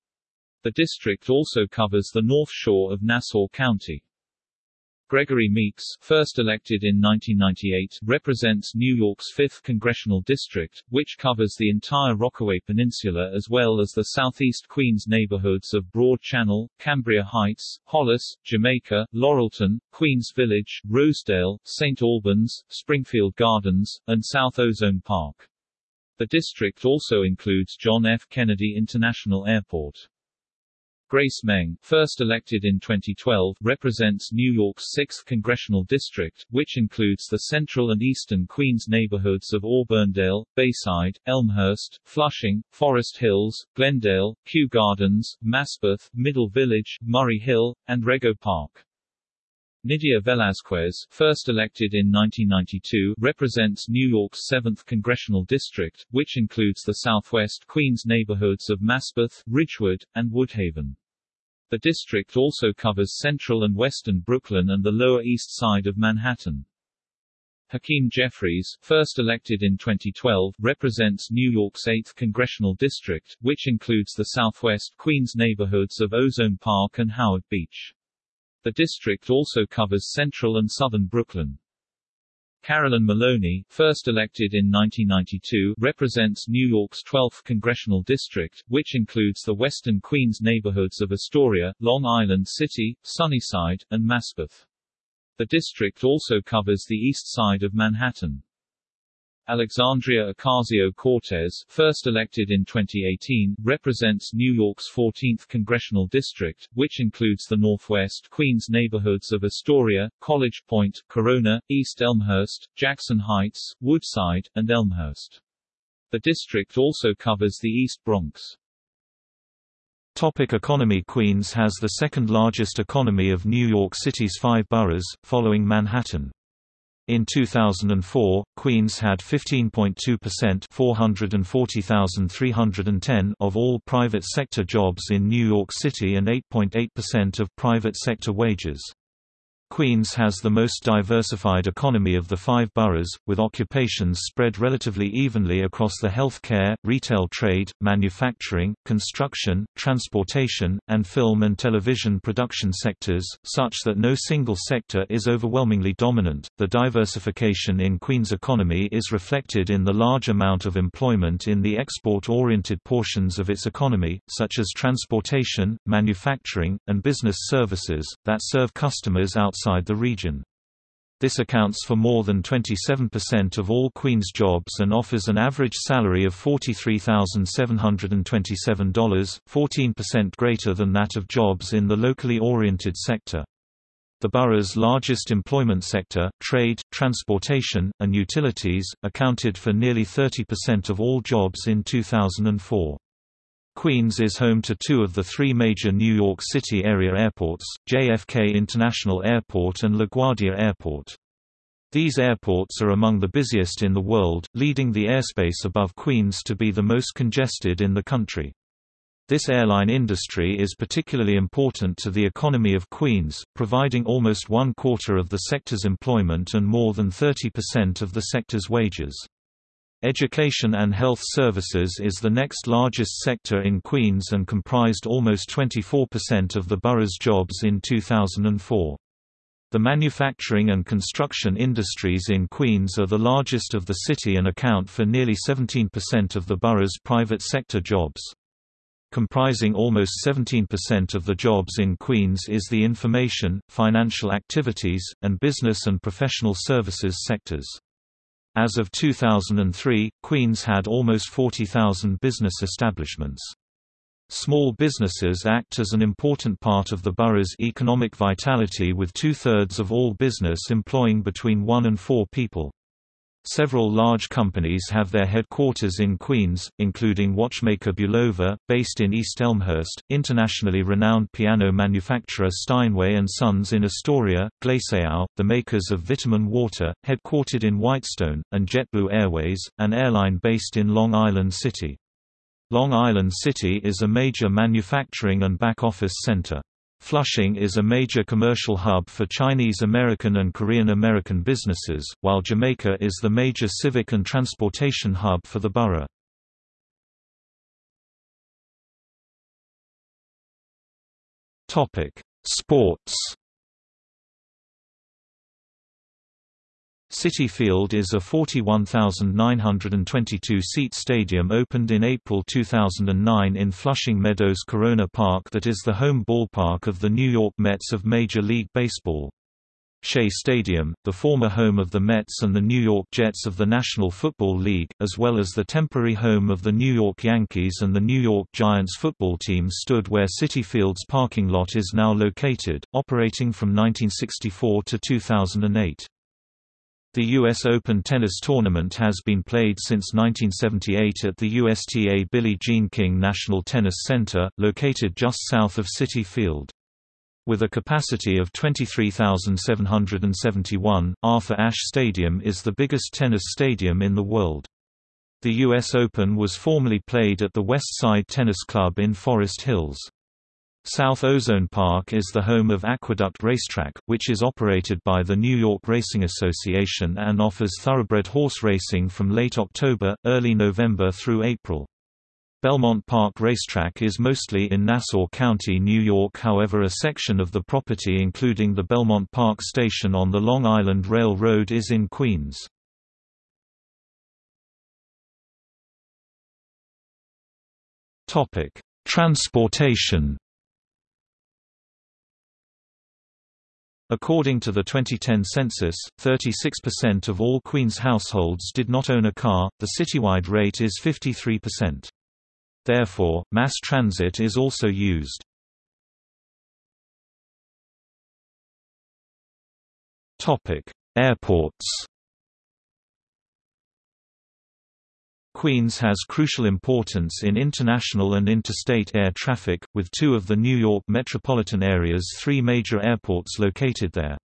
The district also covers the North Shore of Nassau County. Gregory Meeks, first elected in 1998, represents New York's 5th congressional district, which covers the entire Rockaway Peninsula as well as the southeast Queens neighborhoods of Broad Channel, Cambria Heights, Hollis, Jamaica, Laurelton, Queens Village, Rosedale, St. Albans, Springfield Gardens, and South Ozone Park. The district also includes John F. Kennedy International Airport. Grace Meng, first elected in 2012, represents New York's 6th congressional district, which includes the central and eastern Queens neighborhoods of Auburndale, Bayside, Elmhurst, Flushing, Forest Hills, Glendale, Kew Gardens, Maspeth, Middle Village, Murray Hill, and Rego Park. Nydia Velázquez, first elected in 1992, represents New York's 7th congressional district, which includes the southwest Queens neighborhoods of Maspeth, Ridgewood, and Woodhaven. The district also covers central and western Brooklyn and the Lower East Side of Manhattan. Hakeem Jeffries, first elected in 2012, represents New York's 8th congressional district, which includes the southwest Queens neighborhoods of Ozone Park and Howard Beach. The district also covers central and southern Brooklyn. Carolyn Maloney, first elected in 1992, represents New York's 12th congressional district, which includes the western Queens neighborhoods of Astoria, Long Island City, Sunnyside, and Maspeth. The district also covers the east side of Manhattan. Alexandria Ocasio-Cortez, first elected in 2018, represents New York's 14th congressional district, which includes the northwest Queens neighborhoods of Astoria, College Point, Corona, East Elmhurst, Jackson Heights, Woodside, and Elmhurst. The district also covers the East Bronx. Topic economy Queens has the second largest economy of New York City's five boroughs, following Manhattan. In 2004, Queens had 15.2% 440,310 of all private sector jobs in New York City and 8.8% of private sector wages. Queens has the most diversified economy of the five boroughs, with occupations spread relatively evenly across the healthcare, retail trade, manufacturing, construction, transportation, and film and television production sectors, such that no single sector is overwhelmingly dominant. The diversification in Queens' economy is reflected in the large amount of employment in the export oriented portions of its economy, such as transportation, manufacturing, and business services, that serve customers outside outside the region. This accounts for more than 27% of all Queen's jobs and offers an average salary of $43,727, 14% greater than that of jobs in the locally oriented sector. The borough's largest employment sector, trade, transportation, and utilities, accounted for nearly 30% of all jobs in 2004. Queens is home to two of the three major New York City area airports, JFK International Airport and LaGuardia Airport. These airports are among the busiest in the world, leading the airspace above Queens to be the most congested in the country. This airline industry is particularly important to the economy of Queens, providing almost one quarter of the sector's employment and more than 30% of the sector's wages. Education and health services is the next largest sector in Queens and comprised almost 24% of the borough's jobs in 2004. The manufacturing and construction industries in Queens are the largest of the city and account for nearly 17% of the borough's private sector jobs. Comprising almost 17% of the jobs in Queens is the information, financial activities, and business and professional services sectors. As of 2003, Queens had almost 40,000 business establishments. Small businesses act as an important part of the borough's economic vitality with two-thirds of all business employing between one and four people. Several large companies have their headquarters in Queens, including watchmaker Bulova, based in East Elmhurst, internationally renowned piano manufacturer Steinway & Sons in Astoria, Glaceau, the makers of vitamin water, headquartered in Whitestone, and JetBlue Airways, an airline based in Long Island City. Long Island City is a major manufacturing and back-office center. Flushing is a major commercial hub for Chinese American and Korean American businesses, while Jamaica is the major civic and transportation hub for the borough. Sports Citi Field is a 41,922-seat stadium opened in April 2009 in Flushing Meadows Corona Park that is the home ballpark of the New York Mets of Major League Baseball. Shea Stadium, the former home of the Mets and the New York Jets of the National Football League, as well as the temporary home of the New York Yankees and the New York Giants football team stood where Citi Field's parking lot is now located, operating from 1964 to 2008. The U.S. Open tennis tournament has been played since 1978 at the USTA Billie Jean King National Tennis Center, located just south of Citi Field. With a capacity of 23,771, Arthur Ashe Stadium is the biggest tennis stadium in the world. The U.S. Open was formerly played at the West Side Tennis Club in Forest Hills. South Ozone Park is the home of Aqueduct Racetrack, which is operated by the New York Racing Association and offers thoroughbred horse racing from late October, early November through April. Belmont Park Racetrack is mostly in Nassau County, New York however a section of the property including the Belmont Park Station on the Long Island Railroad is in Queens. Transportation According to the 2010 census, 36% of all Queens households did not own a car, the citywide rate is 53%. Therefore, mass transit is also used. Airports Queens has crucial importance in international and interstate air traffic, with two of the New York metropolitan area's three major airports located there.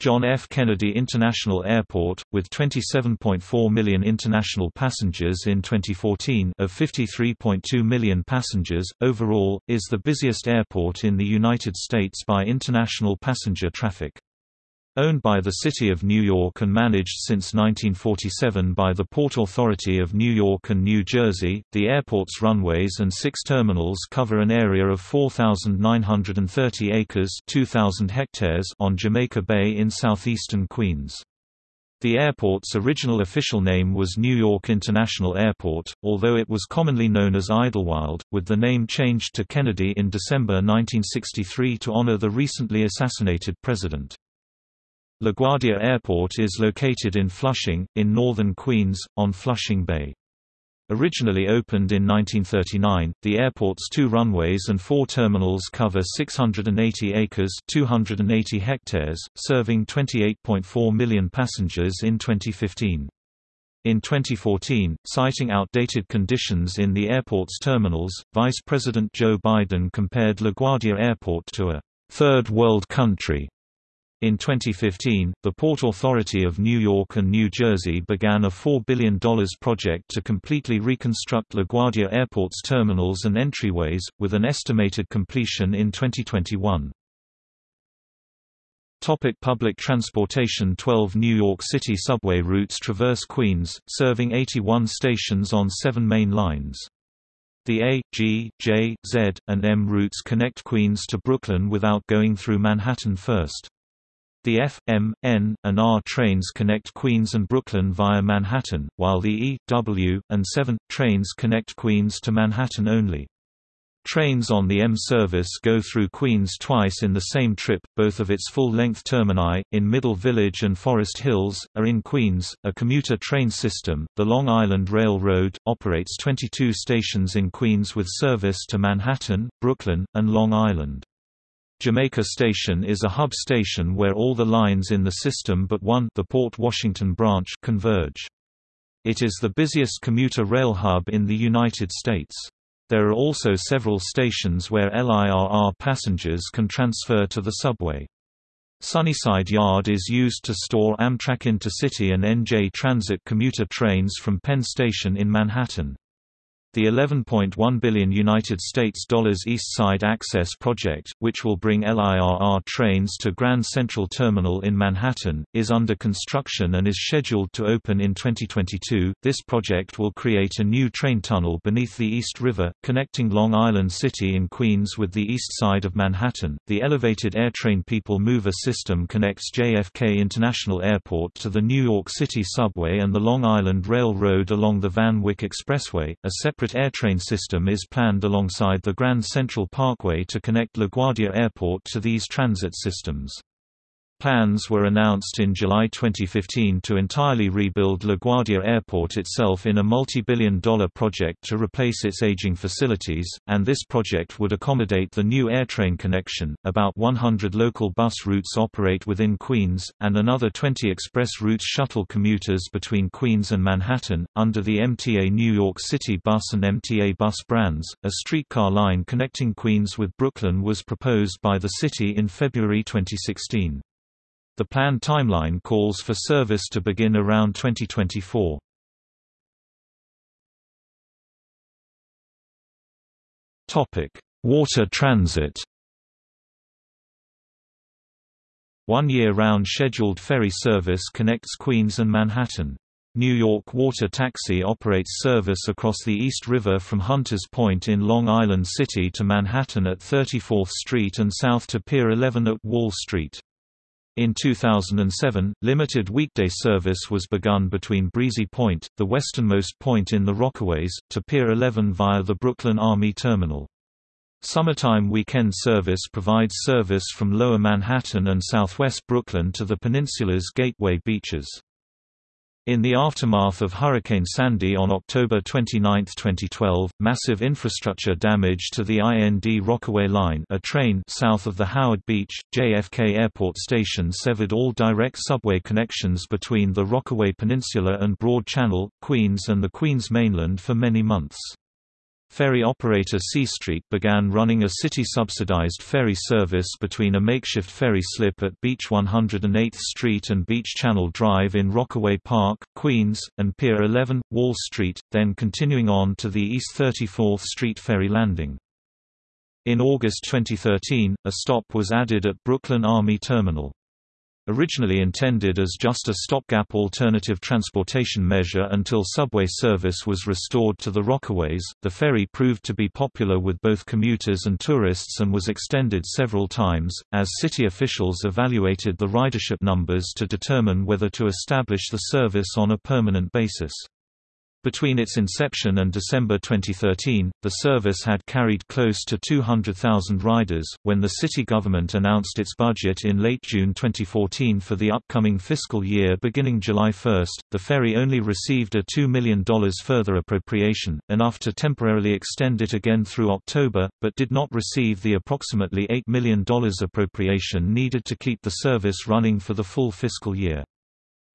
John F. Kennedy International Airport, with 27.4 million international passengers in 2014 of 53.2 million passengers, overall, is the busiest airport in the United States by international passenger traffic. Owned by the City of New York and managed since 1947 by the Port Authority of New York and New Jersey, the airport's runways and six terminals cover an area of 4,930 acres 2,000 hectares on Jamaica Bay in southeastern Queens. The airport's original official name was New York International Airport, although it was commonly known as Idlewild, with the name changed to Kennedy in December 1963 to honor the recently assassinated president. LaGuardia Airport is located in Flushing, in northern Queens, on Flushing Bay. Originally opened in 1939, the airport's two runways and four terminals cover 680 acres 280 hectares, serving 28.4 million passengers in 2015. In 2014, citing outdated conditions in the airport's terminals, Vice President Joe Biden compared LaGuardia Airport to a third world country in 2015, the Port Authority of New York and New Jersey began a $4 billion project to completely reconstruct LaGuardia Airport's terminals and entryways, with an estimated completion in 2021. Topic public transportation 12 New York City subway routes traverse Queens, serving 81 stations on seven main lines. The A, G, J, Z, and M routes connect Queens to Brooklyn without going through Manhattan first. The F, M, N, and R trains connect Queens and Brooklyn via Manhattan, while the E, W, and 7, trains connect Queens to Manhattan only. Trains on the M service go through Queens twice in the same trip, both of its full-length termini, in Middle Village and Forest Hills, are in Queens. A commuter train system, the Long Island Railroad, operates 22 stations in Queens with service to Manhattan, Brooklyn, and Long Island. Jamaica Station is a hub station where all the lines in the system but one the Port Washington branch converge. It is the busiest commuter rail hub in the United States. There are also several stations where LIRR passengers can transfer to the subway. Sunnyside Yard is used to store Amtrak Intercity and NJ Transit commuter trains from Penn Station in Manhattan. The 11.1 billion United States dollars East Side Access project, which will bring LIRR trains to Grand Central Terminal in Manhattan, is under construction and is scheduled to open in 2022. This project will create a new train tunnel beneath the East River, connecting Long Island City in Queens with the east side of Manhattan. The elevated AirTrain People Mover system connects JFK International Airport to the New York City subway and the Long Island Railroad along the Van Wyck Expressway. A separate separate airtrain system is planned alongside the Grand Central Parkway to connect LaGuardia Airport to these transit systems. Plans were announced in July 2015 to entirely rebuild LaGuardia Airport itself in a multi-billion dollar project to replace its aging facilities, and this project would accommodate the new AirTrain connection. About 100 local bus routes operate within Queens, and another 20 express routes shuttle commuters between Queens and Manhattan, under the MTA New York City Bus and MTA Bus brands. A streetcar line connecting Queens with Brooklyn was proposed by the city in February 2016. The planned timeline calls for service to begin around 2024. Topic: Water transit. One year-round scheduled ferry service connects Queens and Manhattan. New York Water Taxi operates service across the East River from Hunters Point in Long Island City to Manhattan at 34th Street and south to Pier 11 at Wall Street. In 2007, limited weekday service was begun between Breezy Point, the westernmost point in the Rockaways, to Pier 11 via the Brooklyn Army Terminal. Summertime weekend service provides service from Lower Manhattan and southwest Brooklyn to the peninsula's gateway beaches. In the aftermath of Hurricane Sandy on October 29, 2012, massive infrastructure damage to the IND Rockaway Line a train south of the Howard Beach, JFK Airport Station severed all direct subway connections between the Rockaway Peninsula and Broad Channel, Queens and the Queens mainland for many months. Ferry operator SeaStreak began running a city-subsidized ferry service between a makeshift ferry slip at Beach 108th Street and Beach Channel Drive in Rockaway Park, Queens, and Pier 11, Wall Street, then continuing on to the East 34th Street ferry landing. In August 2013, a stop was added at Brooklyn Army Terminal. Originally intended as just a stopgap alternative transportation measure until subway service was restored to the Rockaways, the ferry proved to be popular with both commuters and tourists and was extended several times, as city officials evaluated the ridership numbers to determine whether to establish the service on a permanent basis. Between its inception and December 2013, the service had carried close to 200,000 riders. When the city government announced its budget in late June 2014 for the upcoming fiscal year beginning July 1, the ferry only received a $2 million further appropriation, enough to temporarily extend it again through October, but did not receive the approximately $8 million appropriation needed to keep the service running for the full fiscal year.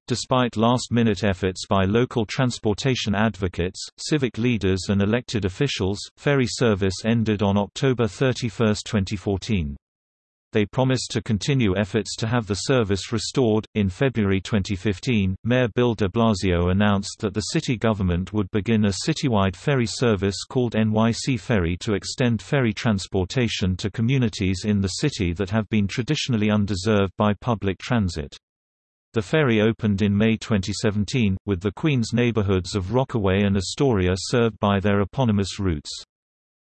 Despite last-minute efforts by local transportation advocates, civic leaders and elected officials, ferry service ended on October 31, 2014. They promised to continue efforts to have the service restored. In February 2015, Mayor Bill de Blasio announced that the city government would begin a citywide ferry service called NYC Ferry to extend ferry transportation to communities in the city that have been traditionally undeserved by public transit. The ferry opened in May 2017, with the Queens neighborhoods of Rockaway and Astoria served by their eponymous routes.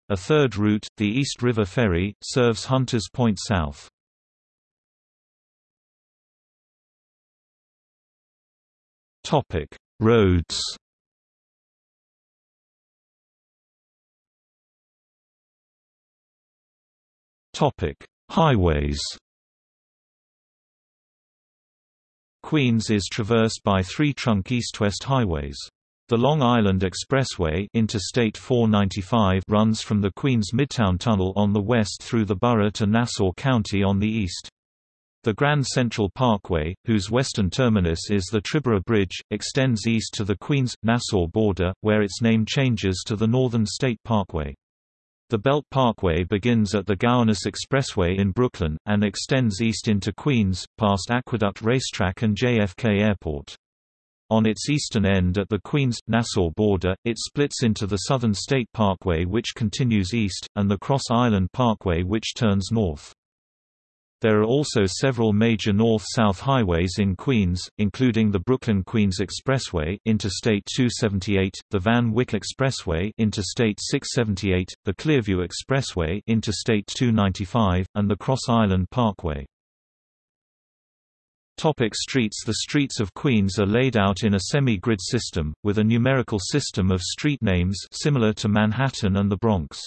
A third route, the East River Ferry, serves Hunters Point South. Topic: Roads Topic: Highways Queens is traversed by three trunk east-west highways. The Long Island Expressway Interstate 495 runs from the Queens Midtown Tunnel on the west through the borough to Nassau County on the east. The Grand Central Parkway, whose western terminus is the Triborough Bridge, extends east to the Queens-Nassau border, where its name changes to the Northern State Parkway. The Belt Parkway begins at the Gowanus Expressway in Brooklyn, and extends east into Queens, past Aqueduct Racetrack and JFK Airport. On its eastern end at the Queens-Nassau border, it splits into the Southern State Parkway which continues east, and the Cross Island Parkway which turns north. There are also several major north-south highways in Queens, including the Brooklyn-Queens Expressway Interstate 278, the Van Wyck Expressway Interstate 678, the Clearview Expressway Interstate 295, and the Cross Island Parkway. Topic streets The streets of Queens are laid out in a semi-grid system, with a numerical system of street names similar to Manhattan and the Bronx.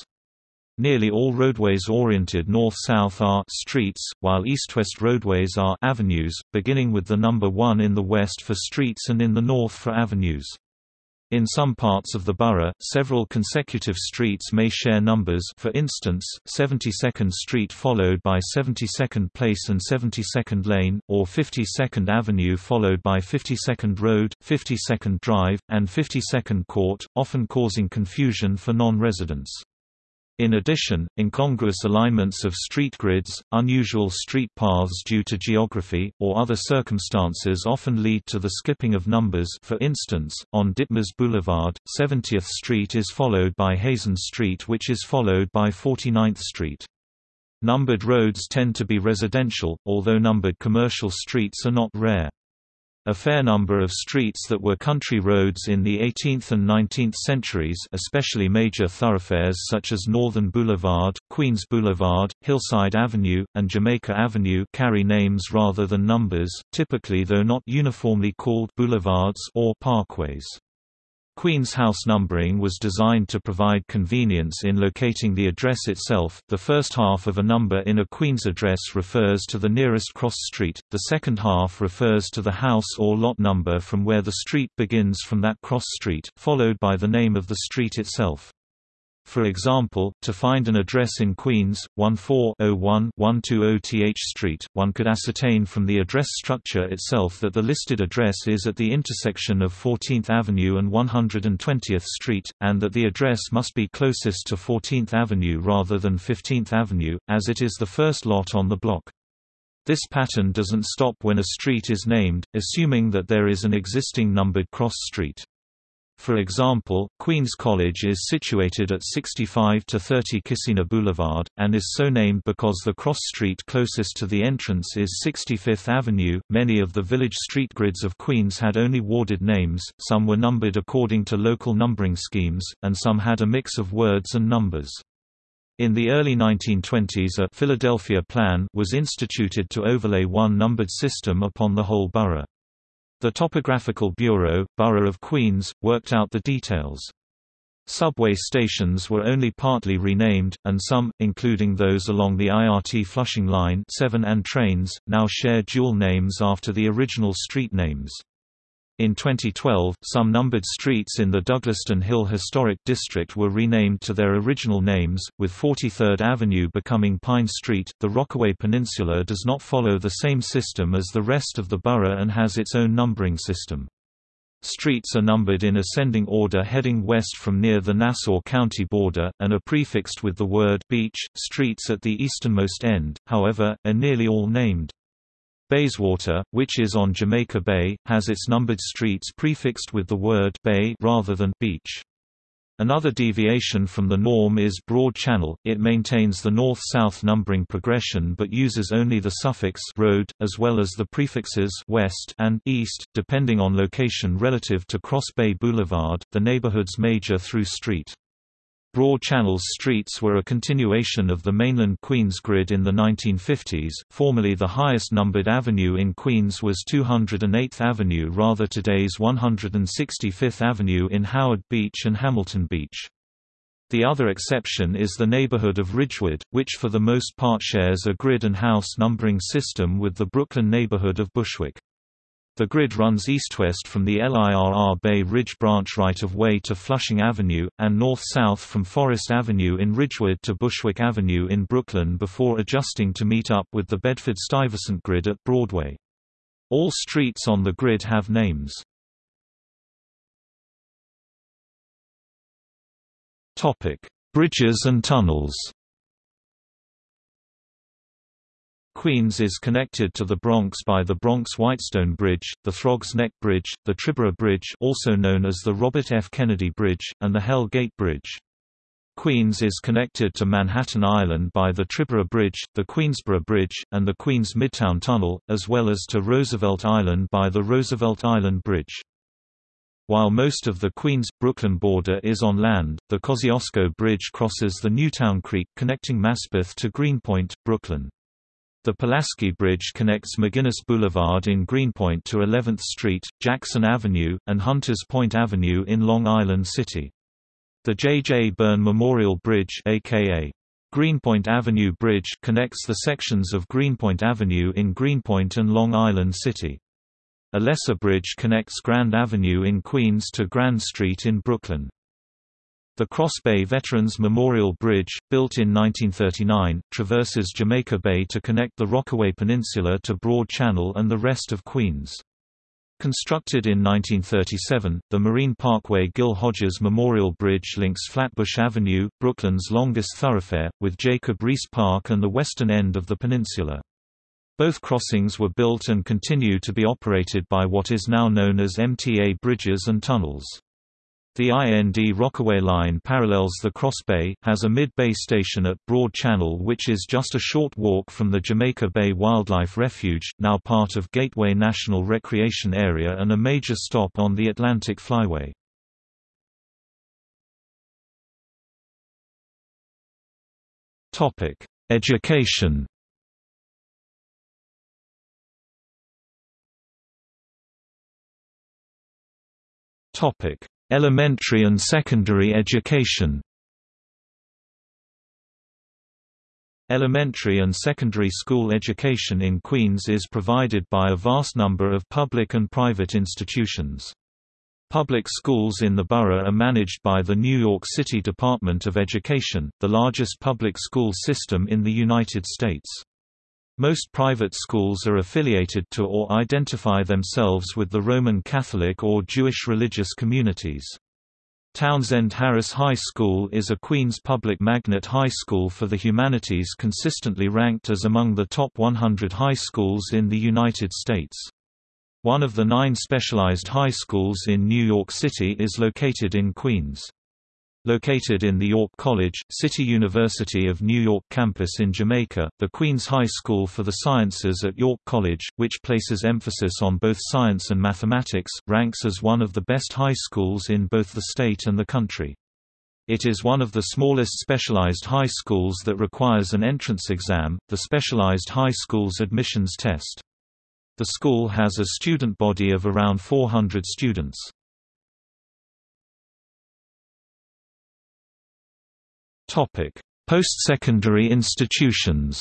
Nearly all roadways oriented north-south are streets, while east-west roadways are avenues, beginning with the number 1 in the west for streets and in the north for avenues. In some parts of the borough, several consecutive streets may share numbers for instance, 72nd Street followed by 72nd Place and 72nd Lane, or 52nd Avenue followed by 52nd Road, 52nd Drive, and 52nd Court, often causing confusion for non-residents. In addition, incongruous alignments of street grids, unusual street paths due to geography, or other circumstances often lead to the skipping of numbers for instance, on Ditmars Boulevard, 70th Street is followed by Hazen Street which is followed by 49th Street. Numbered roads tend to be residential, although numbered commercial streets are not rare. A fair number of streets that were country roads in the 18th and 19th centuries especially major thoroughfares such as Northern Boulevard, Queens Boulevard, Hillside Avenue, and Jamaica Avenue carry names rather than numbers, typically though not uniformly called boulevards or parkways. Queen's house numbering was designed to provide convenience in locating the address itself. The first half of a number in a Queen's address refers to the nearest cross street, the second half refers to the house or lot number from where the street begins from that cross street, followed by the name of the street itself. For example, to find an address in Queens, 1401-120 Th Street, one could ascertain from the address structure itself that the listed address is at the intersection of 14th Avenue and 120th Street, and that the address must be closest to 14th Avenue rather than 15th Avenue, as it is the first lot on the block. This pattern doesn't stop when a street is named, assuming that there is an existing numbered cross street. For example, Queens College is situated at 65 to 30 Kissena Boulevard, and is so named because the cross street closest to the entrance is 65th Avenue. Many of the village street grids of Queens had only warded names, some were numbered according to local numbering schemes, and some had a mix of words and numbers. In the early 1920s a Philadelphia Plan was instituted to overlay one numbered system upon the whole borough. The Topographical Bureau, Borough of Queens, worked out the details. Subway stations were only partly renamed, and some, including those along the IRT Flushing Line 7 and trains, now share dual names after the original street names. In 2012, some numbered streets in the Douglaston Hill Historic District were renamed to their original names, with 43rd Avenue becoming Pine Street. The Rockaway Peninsula does not follow the same system as the rest of the borough and has its own numbering system. Streets are numbered in ascending order heading west from near the Nassau County border, and are prefixed with the word beach. Streets at the easternmost end, however, are nearly all named. Bayswater, which is on Jamaica Bay, has its numbered streets prefixed with the word bay rather than beach. Another deviation from the norm is Broad Channel, it maintains the north-south numbering progression but uses only the suffix road, as well as the prefixes west and east, depending on location relative to Cross Bay Boulevard, the neighborhood's major through street. Broad Channel's streets were a continuation of the mainland Queens grid in the 1950s. Formerly the highest numbered avenue in Queens was 208th Avenue rather today's 165th Avenue in Howard Beach and Hamilton Beach. The other exception is the neighborhood of Ridgewood, which for the most part shares a grid and house numbering system with the Brooklyn neighborhood of Bushwick. The grid runs east-west from the LIRR Bay Ridge branch right-of-way to Flushing Avenue, and north-south from Forest Avenue in Ridgewood to Bushwick Avenue in Brooklyn before adjusting to meet up with the Bedford-Stuyvesant grid at Broadway. All streets on the grid have names. Bridges and tunnels Queens is connected to the Bronx by the Bronx-Whitestone Bridge, the Throgs Neck Bridge, the Triborough Bridge also known as the Robert F. Kennedy Bridge, and the Hell Gate Bridge. Queens is connected to Manhattan Island by the Triborough Bridge, the Queensboro Bridge, and the Queens Midtown Tunnel, as well as to Roosevelt Island by the Roosevelt Island Bridge. While most of the Queens-Brooklyn border is on land, the Kosciuszko Bridge crosses the Newtown Creek connecting Maspeth to Greenpoint, Brooklyn. The Pulaski Bridge connects McGuinness Boulevard in Greenpoint to 11th Street, Jackson Avenue, and Hunters Point Avenue in Long Island City. The J. J. Byrne Memorial Bridge aka Greenpoint Avenue Bridge connects the sections of Greenpoint Avenue in Greenpoint and Long Island City. A lesser bridge connects Grand Avenue in Queens to Grand Street in Brooklyn. The Cross Bay Veterans Memorial Bridge, built in 1939, traverses Jamaica Bay to connect the Rockaway Peninsula to Broad Channel and the rest of Queens. Constructed in 1937, the Marine Parkway Gil Hodges Memorial Bridge links Flatbush Avenue, Brooklyn's longest thoroughfare, with Jacob Riis Park and the western end of the peninsula. Both crossings were built and continue to be operated by what is now known as MTA Bridges and Tunnels. The IND Rockaway line parallels the Cross Bay, has a mid-bay station at Broad Channel which is just a short walk from the Jamaica Bay Wildlife Refuge, now part of Gateway National Recreation Area and a major stop on the Atlantic Flyway. Education Topic Elementary and secondary education Elementary and secondary school education in Queens is provided by a vast number of public and private institutions. Public schools in the borough are managed by the New York City Department of Education, the largest public school system in the United States. Most private schools are affiliated to or identify themselves with the Roman Catholic or Jewish religious communities. Townsend Harris High School is a Queens public magnet high school for the humanities consistently ranked as among the top 100 high schools in the United States. One of the nine specialized high schools in New York City is located in Queens. Located in the York College, City University of New York campus in Jamaica, the Queens High School for the Sciences at York College, which places emphasis on both science and mathematics, ranks as one of the best high schools in both the state and the country. It is one of the smallest specialized high schools that requires an entrance exam, the Specialized High Schools Admissions Test. The school has a student body of around 400 students. Post-secondary institutions.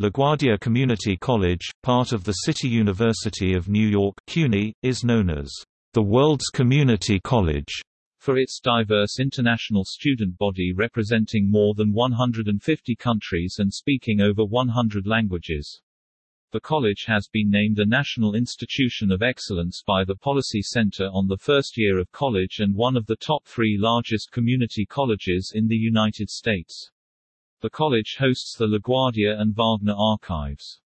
LaGuardia Community College, part of the City University of New York CUNY, is known as the world's community college for its diverse international student body representing more than 150 countries and speaking over 100 languages. The college has been named a National Institution of Excellence by the Policy Center on the first year of college and one of the top three largest community colleges in the United States. The college hosts the LaGuardia and Wagner archives.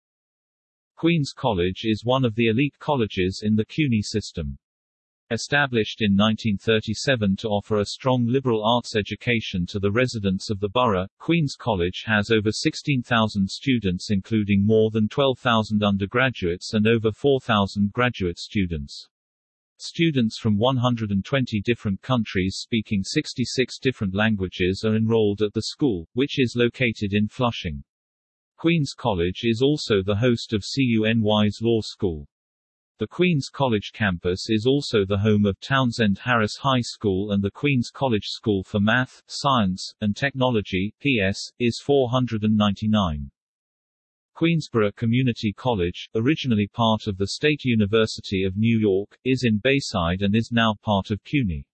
Queens College is one of the elite colleges in the CUNY system. Established in 1937 to offer a strong liberal arts education to the residents of the borough, Queens College has over 16,000 students including more than 12,000 undergraduates and over 4,000 graduate students. Students from 120 different countries speaking 66 different languages are enrolled at the school, which is located in Flushing. Queens College is also the host of CUNY's Law School. The Queens College campus is also the home of Townsend Harris High School and the Queens College School for Math, Science, and Technology PS, is 499. Queensborough Community College, originally part of the State University of New York, is in Bayside and is now part of CUNY.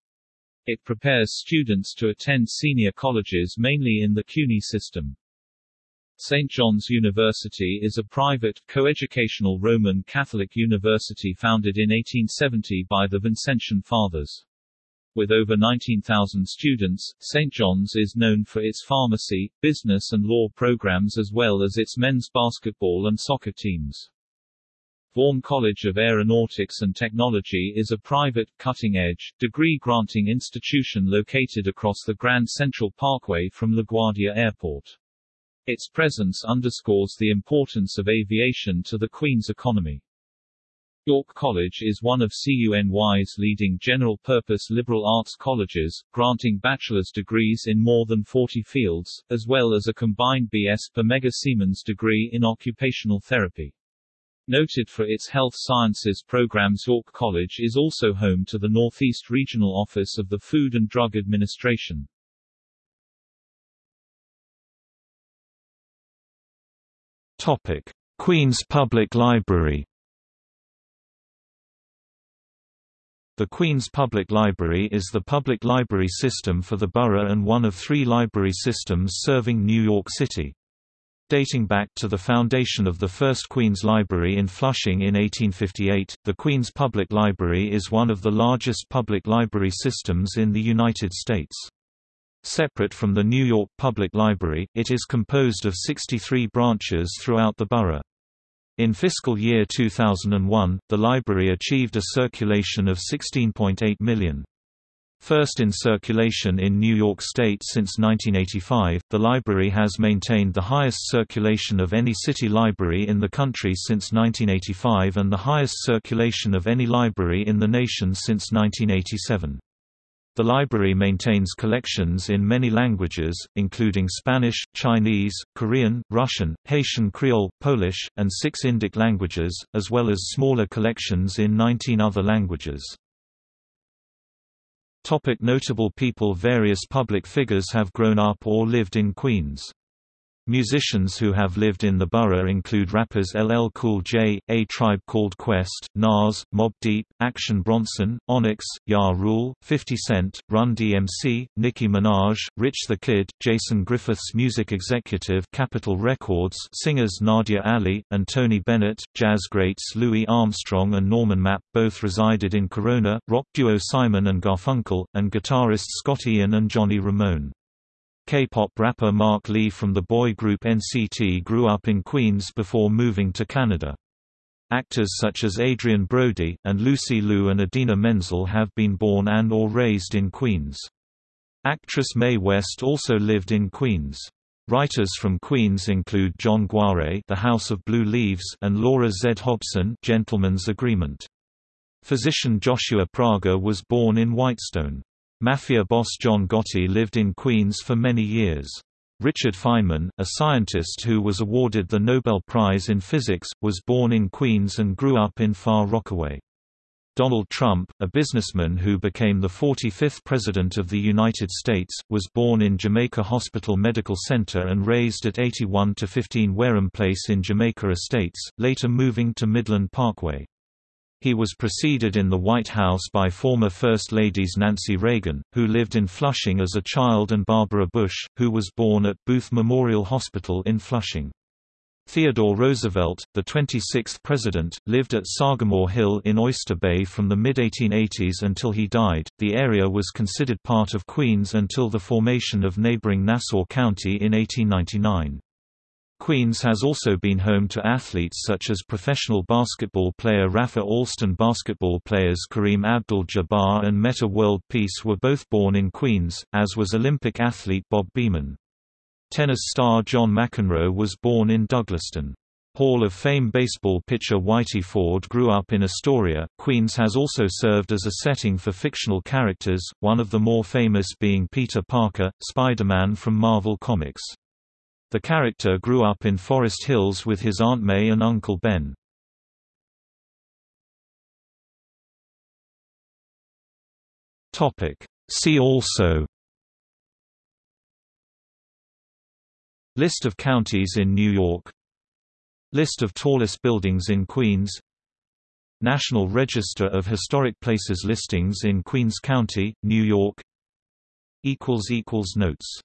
It prepares students to attend senior colleges mainly in the CUNY system. St. John's University is a private, coeducational Roman Catholic university founded in 1870 by the Vincentian Fathers. With over 19,000 students, St. John's is known for its pharmacy, business and law programs as well as its men's basketball and soccer teams. Vaughan College of Aeronautics and Technology is a private, cutting-edge, degree-granting institution located across the Grand Central Parkway from LaGuardia Airport. Its presence underscores the importance of aviation to the Queen's economy. York College is one of CUNY's leading general-purpose liberal arts colleges, granting bachelor's degrees in more than 40 fields, as well as a combined BS per Mega Siemens degree in occupational therapy. Noted for its health sciences programs York College is also home to the Northeast Regional Office of the Food and Drug Administration. Topic: Queen's Public Library The Queen's Public Library is the public library system for the borough and one of three library systems serving New York City. Dating back to the foundation of the first Queen's Library in Flushing in 1858, the Queen's Public Library is one of the largest public library systems in the United States. Separate from the New York Public Library, it is composed of 63 branches throughout the borough. In fiscal year 2001, the library achieved a circulation of 16.8 million. First in circulation in New York State since 1985, the library has maintained the highest circulation of any city library in the country since 1985 and the highest circulation of any library in the nation since 1987. The library maintains collections in many languages, including Spanish, Chinese, Korean, Russian, Haitian Creole, Polish, and six Indic languages, as well as smaller collections in 19 other languages. Topic notable people Various public figures have grown up or lived in Queens. Musicians who have lived in the borough include rappers LL Cool J, A Tribe Called Quest, Nas, Mobb Deep, Action Bronson, Onyx, Ja Rule, 50 Cent, Run DMC, Nicki Minaj, Rich the Kid, Jason Griffiths Music Executive Capitol Records singers Nadia Ali, and Tony Bennett, jazz greats Louis Armstrong and Norman Mapp both resided in Corona, rock duo Simon and Garfunkel, and guitarists Scott Ian and Johnny Ramone. K-pop rapper Mark Lee from the boy group NCT grew up in Queens before moving to Canada. Actors such as Adrien Brody, and Lucy Liu and Idina Menzel have been born and or raised in Queens. Actress Mae West also lived in Queens. Writers from Queens include John Guare The House of Blue Leaves and Laura Z. Hobson Gentleman's Agreement. Physician Joshua Prager was born in Whitestone. Mafia boss John Gotti lived in Queens for many years. Richard Feynman, a scientist who was awarded the Nobel Prize in Physics, was born in Queens and grew up in Far Rockaway. Donald Trump, a businessman who became the 45th President of the United States, was born in Jamaica Hospital Medical Center and raised at 81 to 15 Wareham Place in Jamaica Estates, later moving to Midland Parkway. He was preceded in the White House by former First Ladies Nancy Reagan, who lived in Flushing as a child and Barbara Bush, who was born at Booth Memorial Hospital in Flushing. Theodore Roosevelt, the 26th president, lived at Sagamore Hill in Oyster Bay from the mid-1880s until he died. The area was considered part of Queens until the formation of neighboring Nassau County in 1899. Queens has also been home to athletes such as professional basketball player Rafer Alston basketball players Kareem Abdul-Jabbar and Metta World Peace were both born in Queens, as was Olympic athlete Bob Beamon. Tennis star John McEnroe was born in Douglaston. Hall of Fame baseball pitcher Whitey Ford grew up in Astoria. Queens has also served as a setting for fictional characters, one of the more famous being Peter Parker, Spider-Man from Marvel Comics. The character grew up in Forest Hills with his Aunt May and Uncle Ben. See also List of counties in New York List of tallest buildings in Queens National Register of Historic Places listings in Queens County, New York Notes